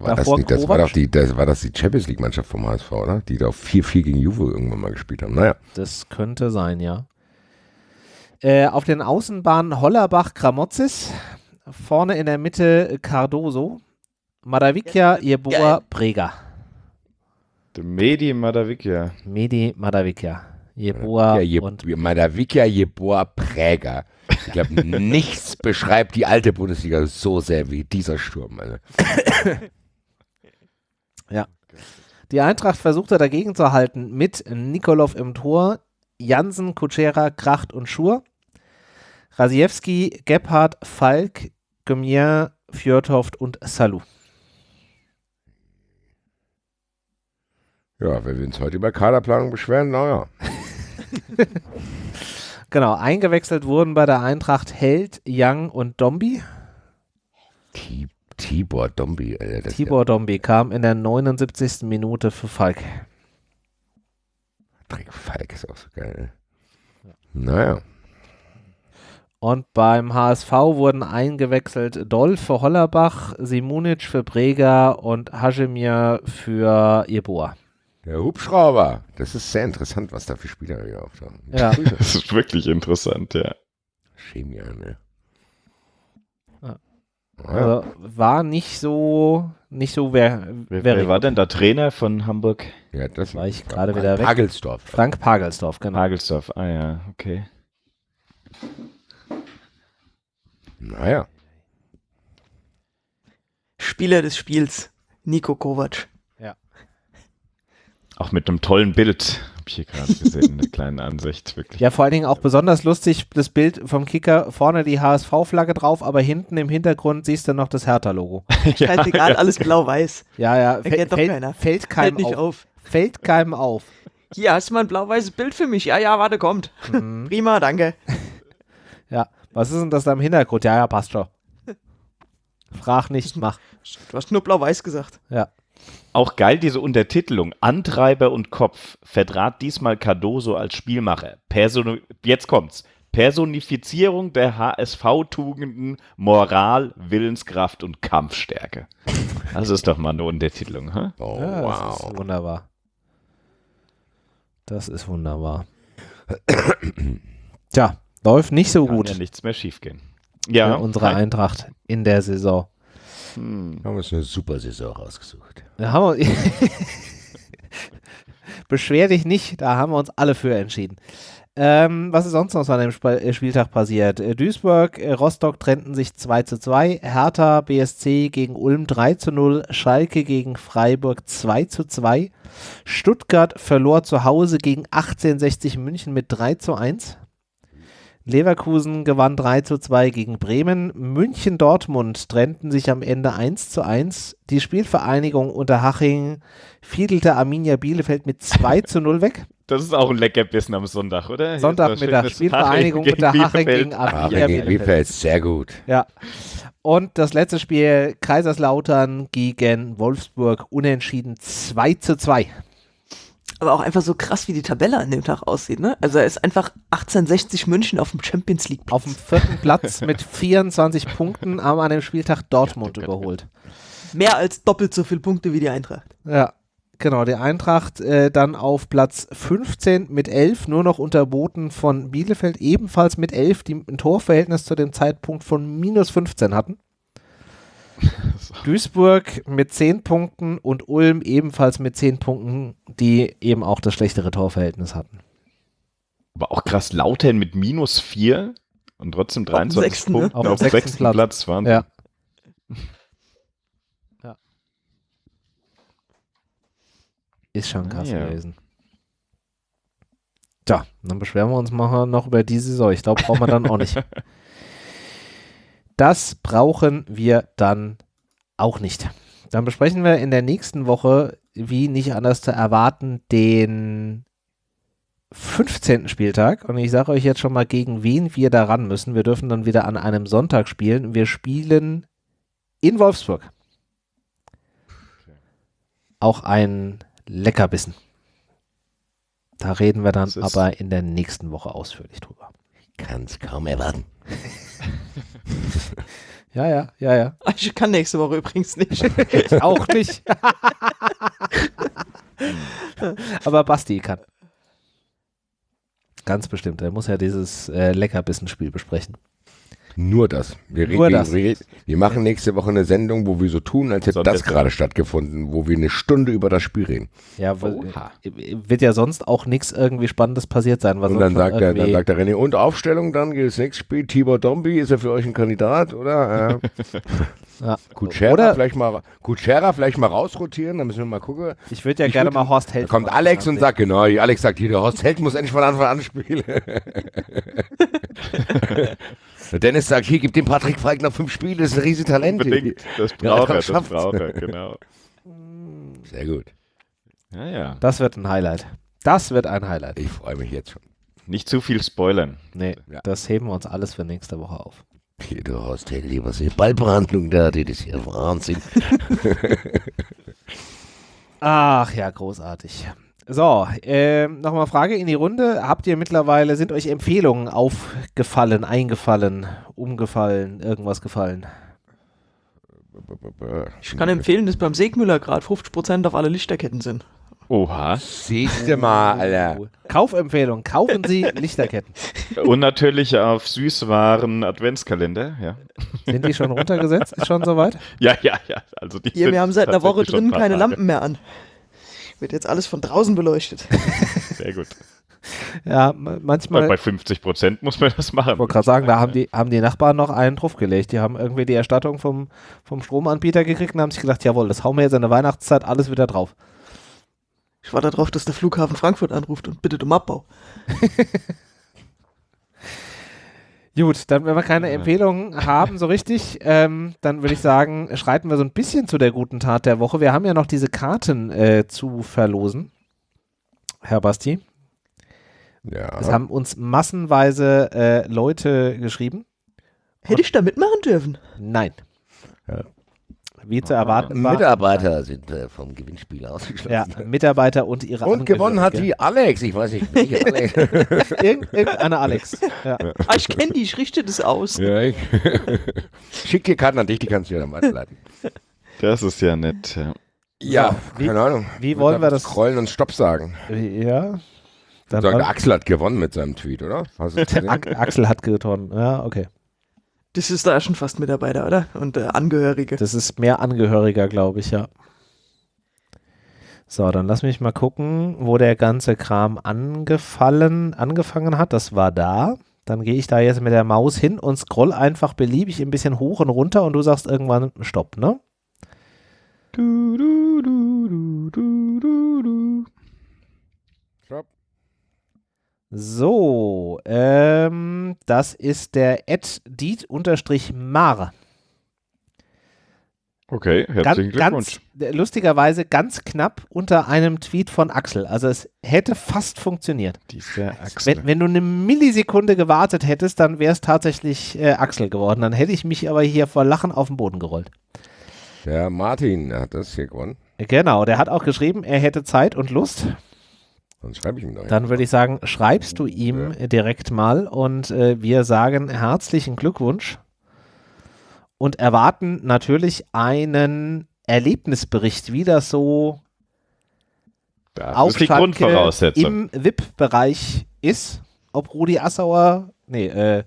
War das, nicht, das, war doch die, das war das die Champions League Mannschaft vom HSV, oder? Die da auf 4-4 gegen Juve irgendwann mal gespielt haben. Naja. Das könnte sein, ja. Äh, auf den Außenbahnen Hollerbach, Gramozis. Vorne in der Mitte Cardoso. Madavikia, Jeboa, Brega. Der Medi Madavikia. Medi Madavikia. Jeboa Ja, Je, und Madavikia Jeboa Präger. Ich glaube, (laughs) nichts beschreibt die alte Bundesliga so sehr wie dieser Sturm. Also. (laughs) Ja. Die Eintracht versuchte dagegen zu halten mit Nikolov im Tor, Jansen, Kutschera, Kracht und Schur. Rasiewski, Gebhardt, Falk, Gemier, Fjordhoft und Salou. Ja, wenn wir uns heute über Kaderplanung beschweren, naja. (laughs) Genau, eingewechselt wurden bei der Eintracht Held, Young und Dombi. T- Tibor Dombi. Alter, das Tibor Dombi kam in der 79. Minute für Falk. Dreck Falk ist auch so geil. Naja. Und beim HSV wurden eingewechselt Dolf für Hollerbach, Simunic für Breger und Hashemir für Jeboa. Der Hubschrauber. Das ist sehr interessant, was da für Spieler hier auftauchen. Ja. (laughs) Das ist wirklich interessant, ja. Chemia, ne? Ja. Ja. Also war nicht so, nicht so wer, Wer, wer war denn der Trainer von Hamburg? ja, das war ich gerade wieder weg. Hagelsdorf. Frank Pagelsdorf, genau. Hagelsdorf. Ah ja, okay. Naja. Spieler des Spiels, Nico Kovac. Auch mit einem tollen Bild, hier gerade gesehen, in der kleinen Ansicht, wirklich. Ja, vor allen Dingen auch besonders lustig, das Bild vom Kicker, vorne die HSV-Flagge drauf, aber hinten im Hintergrund siehst du noch das Hertha-Logo. (laughs) Scheißegal, alles blau-weiß. Ja, ja, fällt, keiner. fällt Fällt keinem nicht auf. auf. Fällt keinem auf. Hier, hast du mal ein blau-weißes Bild für mich? Ja, ja, warte, kommt. Prima, danke. (laughs) Ja, was ist denn das da im Hintergrund? Ja, ja, passt schon. Frag nicht, mach. Du hast nur blau-weiß gesagt. Ja. Auch geil diese Untertitelung. Antreiber und Kopf vertrat diesmal Cardoso als Spielmacher. Person Jetzt kommt's. Personifizierung der HSV-Tugenden, Moral, Willenskraft und Kampfstärke. Das ist doch mal eine Untertitelung, hä? Oh, ja, Das wow. ist wunderbar. Das ist wunderbar. Tja, läuft nicht so Kann gut ja nichts mehr schiefgehen. für Ja, unsere Eintracht in der Saison. Haben wir uns eine super Saison rausgesucht. Da haben wir (laughs) Beschwer dich nicht, da haben wir uns alle für entschieden. Ähm, was ist sonst noch so an dem Sp äh, Spieltag passiert? Äh, Duisburg, äh, Rostock trennten sich 2 zu 2, Hertha BSC gegen Ulm 3 zu 0, Schalke gegen Freiburg 2 zu 2, Stuttgart verlor zu Hause gegen 1860 München mit 3 zu 1. Leverkusen gewann 3 zu 2 gegen Bremen. München Dortmund trennten sich am Ende 1 zu 1. Die Spielvereinigung Unterhaching fiedelte Arminia Bielefeld mit 2 zu 0 weg. Das ist auch ein Leckerbissen am Sonntag, oder? Sonntagmittag Spielvereinigung Haching Unterhaching Bielefeld. gegen Ah, Arminia gegen Bielefeld. Bielefeld, sehr gut. Ja. Und das letzte Spiel Kaiserslautern gegen Wolfsburg unentschieden 2 zu 2. Aber auch einfach so krass, wie die Tabelle an dem Tag aussieht, ne? Also er ist einfach 1860 München auf dem Champions League. Auf dem vierten Platz mit 24 Punkten haben an dem Spieltag Dortmund überholt. Mehr als doppelt so viele Punkte wie die Eintracht. Ja, genau. Die Eintracht äh, dann auf Platz 15 mit 11, nur noch unterboten von Bielefeld, ebenfalls mit 11, die ein Torverhältnis zu dem Zeitpunkt von minus 15 hatten. (laughs) Duisburg mit 10 Punkten und Ulm ebenfalls mit 10 Punkten, die eben auch das schlechtere Torverhältnis hatten. Aber auch krass, Lautern mit minus 4 und trotzdem dem 23 sechsten, ne? Punkten Auf dem auf dem sechsten Platz. Platz. waren. Ja. (laughs) ja. Ist schon krass Ja. gewesen. Tja, dann beschweren wir uns mal noch über die Saison. Ich glaube, brauchen wir dann auch nicht. (laughs) Das brauchen wir dann auch nicht. Dann besprechen wir in der nächsten Woche, wie nicht anders zu erwarten, den 15. Spieltag. Und ich sage euch jetzt schon mal, gegen wen wir da ran müssen. Wir dürfen dann wieder an einem Sonntag spielen. Wir spielen in Wolfsburg. Auch ein Leckerbissen. Da reden wir dann aber in der nächsten Woche ausführlich drüber. Kann's kaum erwarten. (laughs) Ja, ja, ja, ja. Ich kann nächste Woche übrigens nicht. Ich auch nicht. aber Basti kann. Ganz bestimmt. Er muss ja dieses äh, Leckerbissen-Spiel besprechen. Nur das. Wir, Nur reden- das. Wir, wir machen nächste Woche eine Sendung, wo wir so tun, als hätte das gerade stattgefunden, wo wir eine Stunde über das Spiel reden. Ja, w- äh, wird ja sonst auch nichts irgendwie Spannendes passiert sein. Was Und dann sagt, der, dann sagt der René, und Aufstellung, dann geht das nächste Spiel. Tibor Dombi, ist er für euch ein Kandidat, oder? Äh, (laughs) ja. Kutschera Oder vielleicht mal, Kutschera vielleicht mal rausrotieren, dann müssen wir mal gucken. ich würde ja Ich gerne würd- mal Horst Da Held. kommt mal Alex und sagt, genau, Alex sagt hier, der Horst Held muss endlich von Anfang an spielen. (laughs) (laughs) Dennis sagt, hier, gib dem Patrick Feig noch fünf Spiele, das ist ein Riesentalent. Unbedingt. Das Ja, braucht er, das schafft's. braucht er, genau. (laughs) Sehr gut. Ja, ja. Das wird ein Highlight. Das wird ein Highlight. Ich freue mich jetzt schon. Nicht zu viel spoilern. Nee, Ja. das heben wir uns alles für nächste Woche auf. Hier, du Horst Held, lieber die Ballbehandlung da, das ist ja Wahnsinn. (laughs) Ach ja, großartig. So, ähm, nochmal Frage in die Runde. Habt ihr mittlerweile, sind euch Empfehlungen aufgefallen, eingefallen, umgefallen, irgendwas gefallen? Ich kann empfehlen, dass beim Segmüller gerade 50% auf alle Lichterketten sind. Oha. Siehste mal, Alter. Kaufempfehlung, kaufen Sie Lichterketten. Und natürlich auf Süßwaren Adventskalender, ja. Sind die schon runtergesetzt? Ist schon soweit? Ja, ja, ja. Also die Hier, sind wir haben seit einer Woche drin keine. Lampen mehr an. Wird jetzt alles von draußen beleuchtet. (laughs) Sehr gut. Ja, ma- manchmal. Bei 50 Prozent muss man das machen. Ich wollte gerade sagen, da haben die, haben die Nachbarn noch einen draufgelegt. Die haben irgendwie die Erstattung vom, vom Stromanbieter gekriegt und haben sich gedacht, jawohl, das hauen wir jetzt in der Weihnachtszeit alles wieder drauf. Ich warte darauf, dass der Flughafen Frankfurt anruft und bittet um Abbau. (laughs) Gut, dann, wenn wir keine Empfehlungen haben, so richtig, ähm, dann würde ich sagen, schreiten wir so ein bisschen zu der guten Tat der Woche. Wir haben ja noch diese Karten äh, zu verlosen. Herr Basti. Ja. Es haben uns massenweise äh, Leute geschrieben. Hätte ich da mitmachen dürfen? Nein. Ja. Wie zu erwarten war. Mitarbeiter sind äh, vom Gewinnspiel ausgeschlossen. Ja, Mitarbeiter und ihre Und gewonnen hat die Alex. Ich weiß nicht, welche (laughs) Alex. Irgend, irgendeine Alex. Ja. Ah, ich kenne die, ich richte das aus. ja, ich. (laughs) Schick dir Karten an dich, die kannst du ja dann weiterleiten. Das ist ja nett. Ja. Ja, wie- keine Ahnung. wie wollen wir das- Scrollen und Stopp sagen. ja. Dann Sagen, Axel hat gewonnen mit seinem Tweet, oder? (laughs) Axel hat gewonnen. Ja, okay. Das ist da schon fast Mitarbeiter, oder? Und äh, Angehörige. Das ist mehr Angehöriger, glaube ich, ja. So, dann lass mich mal gucken, wo der ganze Kram angefallen, angefangen hat. Das war da. Dann gehe ich da jetzt mit der Maus hin und scroll einfach beliebig ein bisschen hoch und runter und du sagst irgendwann Stopp, ne? Du, du, du, du, du, du, du. So, ähm, das ist der Ed Diet-Mar. Okay, herzlichen Ganz, Glückwunsch. ganz, lustigerweise ganz knapp unter einem Tweet von Axel. Also es hätte fast funktioniert. Dieser Axel. Wenn, wenn du eine Millisekunde gewartet hättest, dann wäre es tatsächlich äh, Axel geworden. Dann hätte ich mich aber hier vor Lachen auf den Boden gerollt. Der Martin hat das hier gewonnen. Genau, der hat auch geschrieben, er hätte Zeit und Lust. Sonst schreibe ich ihm doch. Dann würde ich sagen, schreibst du ihm direkt mal und äh, wir sagen herzlichen Glückwunsch und erwarten natürlich einen Erlebnisbericht, wie das so Das auf die Schalke Grundvoraussetzung. im VIP-Bereich ist. Ob Rudi Assauer, nee, äh,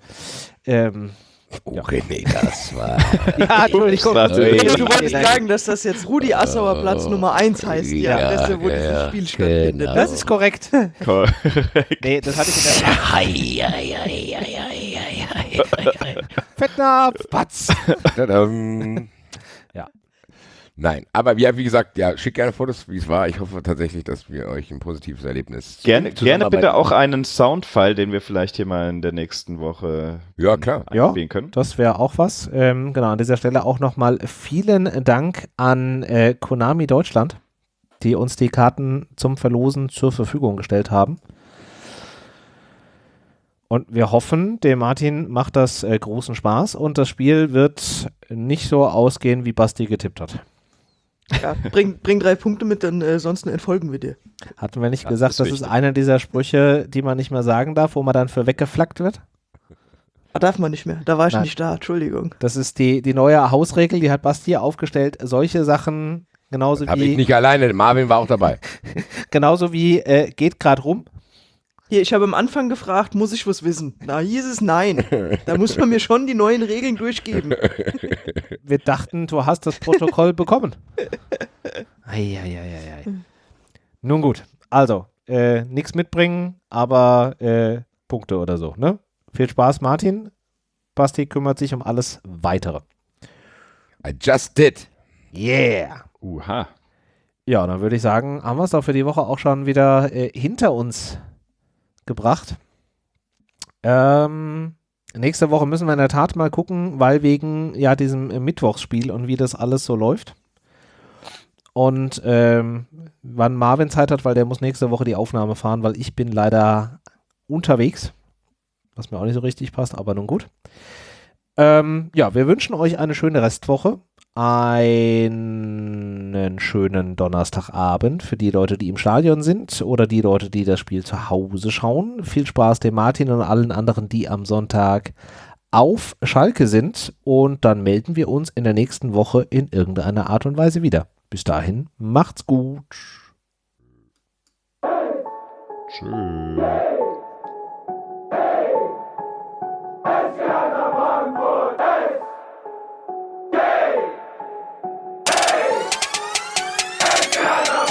ähm, Oh, René, das war. (laughs) ja, Entschuldigung. Das Du ist- wolltest sagen, dass das jetzt Rudi Assauer Platz Nummer 1 heißt, die Ja, Adresse, wo ja, dieses Spiel stattfindet. genau. Das ist korrekt. Korrekt. Nee, das hatte ich in der. Fettnapf, Patz. Ja. Nein, aber ja, wie gesagt, ja, schickt gerne Fotos, wie es war. Ich hoffe tatsächlich, dass wir euch ein positives Erlebnis Gerne, gerne bitte auch einen Soundfile, den wir vielleicht hier mal in der nächsten Woche Ja, klar. Ja. einspielen können. Das wäre auch was. Ähm, genau, an dieser Stelle auch nochmal vielen Dank an äh, Konami Deutschland, die uns die Karten zum Verlosen zur Verfügung gestellt haben. Und wir hoffen, dem Martin macht das äh, großen Spaß und das Spiel wird nicht so ausgehen, wie Basti getippt hat. Ja, bring, bring drei Punkte mit, dann äh, sonst entfolgen wir dir. Hatten wir nicht Das gesagt, ist das ist wichtig. einer dieser Sprüche, die man nicht mehr sagen darf, wo man dann für weggeflaggt wird? Ah, darf man nicht mehr. Da war ich Nein. nicht da, Entschuldigung. Das ist die, die neue Hausregel, die hat Basti aufgestellt. Solche Sachen, genauso Habe wie ich nicht alleine, Marvin war auch dabei. (laughs) Genauso wie äh, geht gerade rum. Hier, ich habe am Anfang gefragt, muss ich was wissen? Da hieß es nein. Da muss man mir schon die neuen Regeln durchgeben. (laughs) Wir dachten, du hast das Protokoll bekommen. Eieieiei. Nun gut, also, äh, nichts mitbringen, aber äh, Punkte oder so, ne? Viel Spaß, Martin. Basti kümmert sich um alles Weitere. I just did. Yeah. Uha. Ja, dann würde ich sagen, haben wir es doch für die Woche auch schon wieder äh, hinter uns gebracht. Ähm, nächste Woche müssen wir in der Tat mal gucken, weil wegen ja diesem äh, Mittwochsspiel und wie das alles so läuft. Und ähm, wann Marvin Zeit hat, weil der muss nächste Woche die Aufnahme fahren, weil ich bin leider unterwegs. Was mir auch nicht so richtig passt, aber nun gut. Ähm, ja, wir wünschen euch eine schöne Restwoche einen schönen Donnerstagabend für die Leute, die im Stadion sind oder die Leute, die das Spiel zu Hause schauen. Viel Spaß dem Martin und allen anderen, die am Sonntag auf Schalke sind. Und dann melden wir uns in der nächsten Woche in irgendeiner Art und Weise wieder. Bis dahin, macht's gut. Tschüss. Yeah.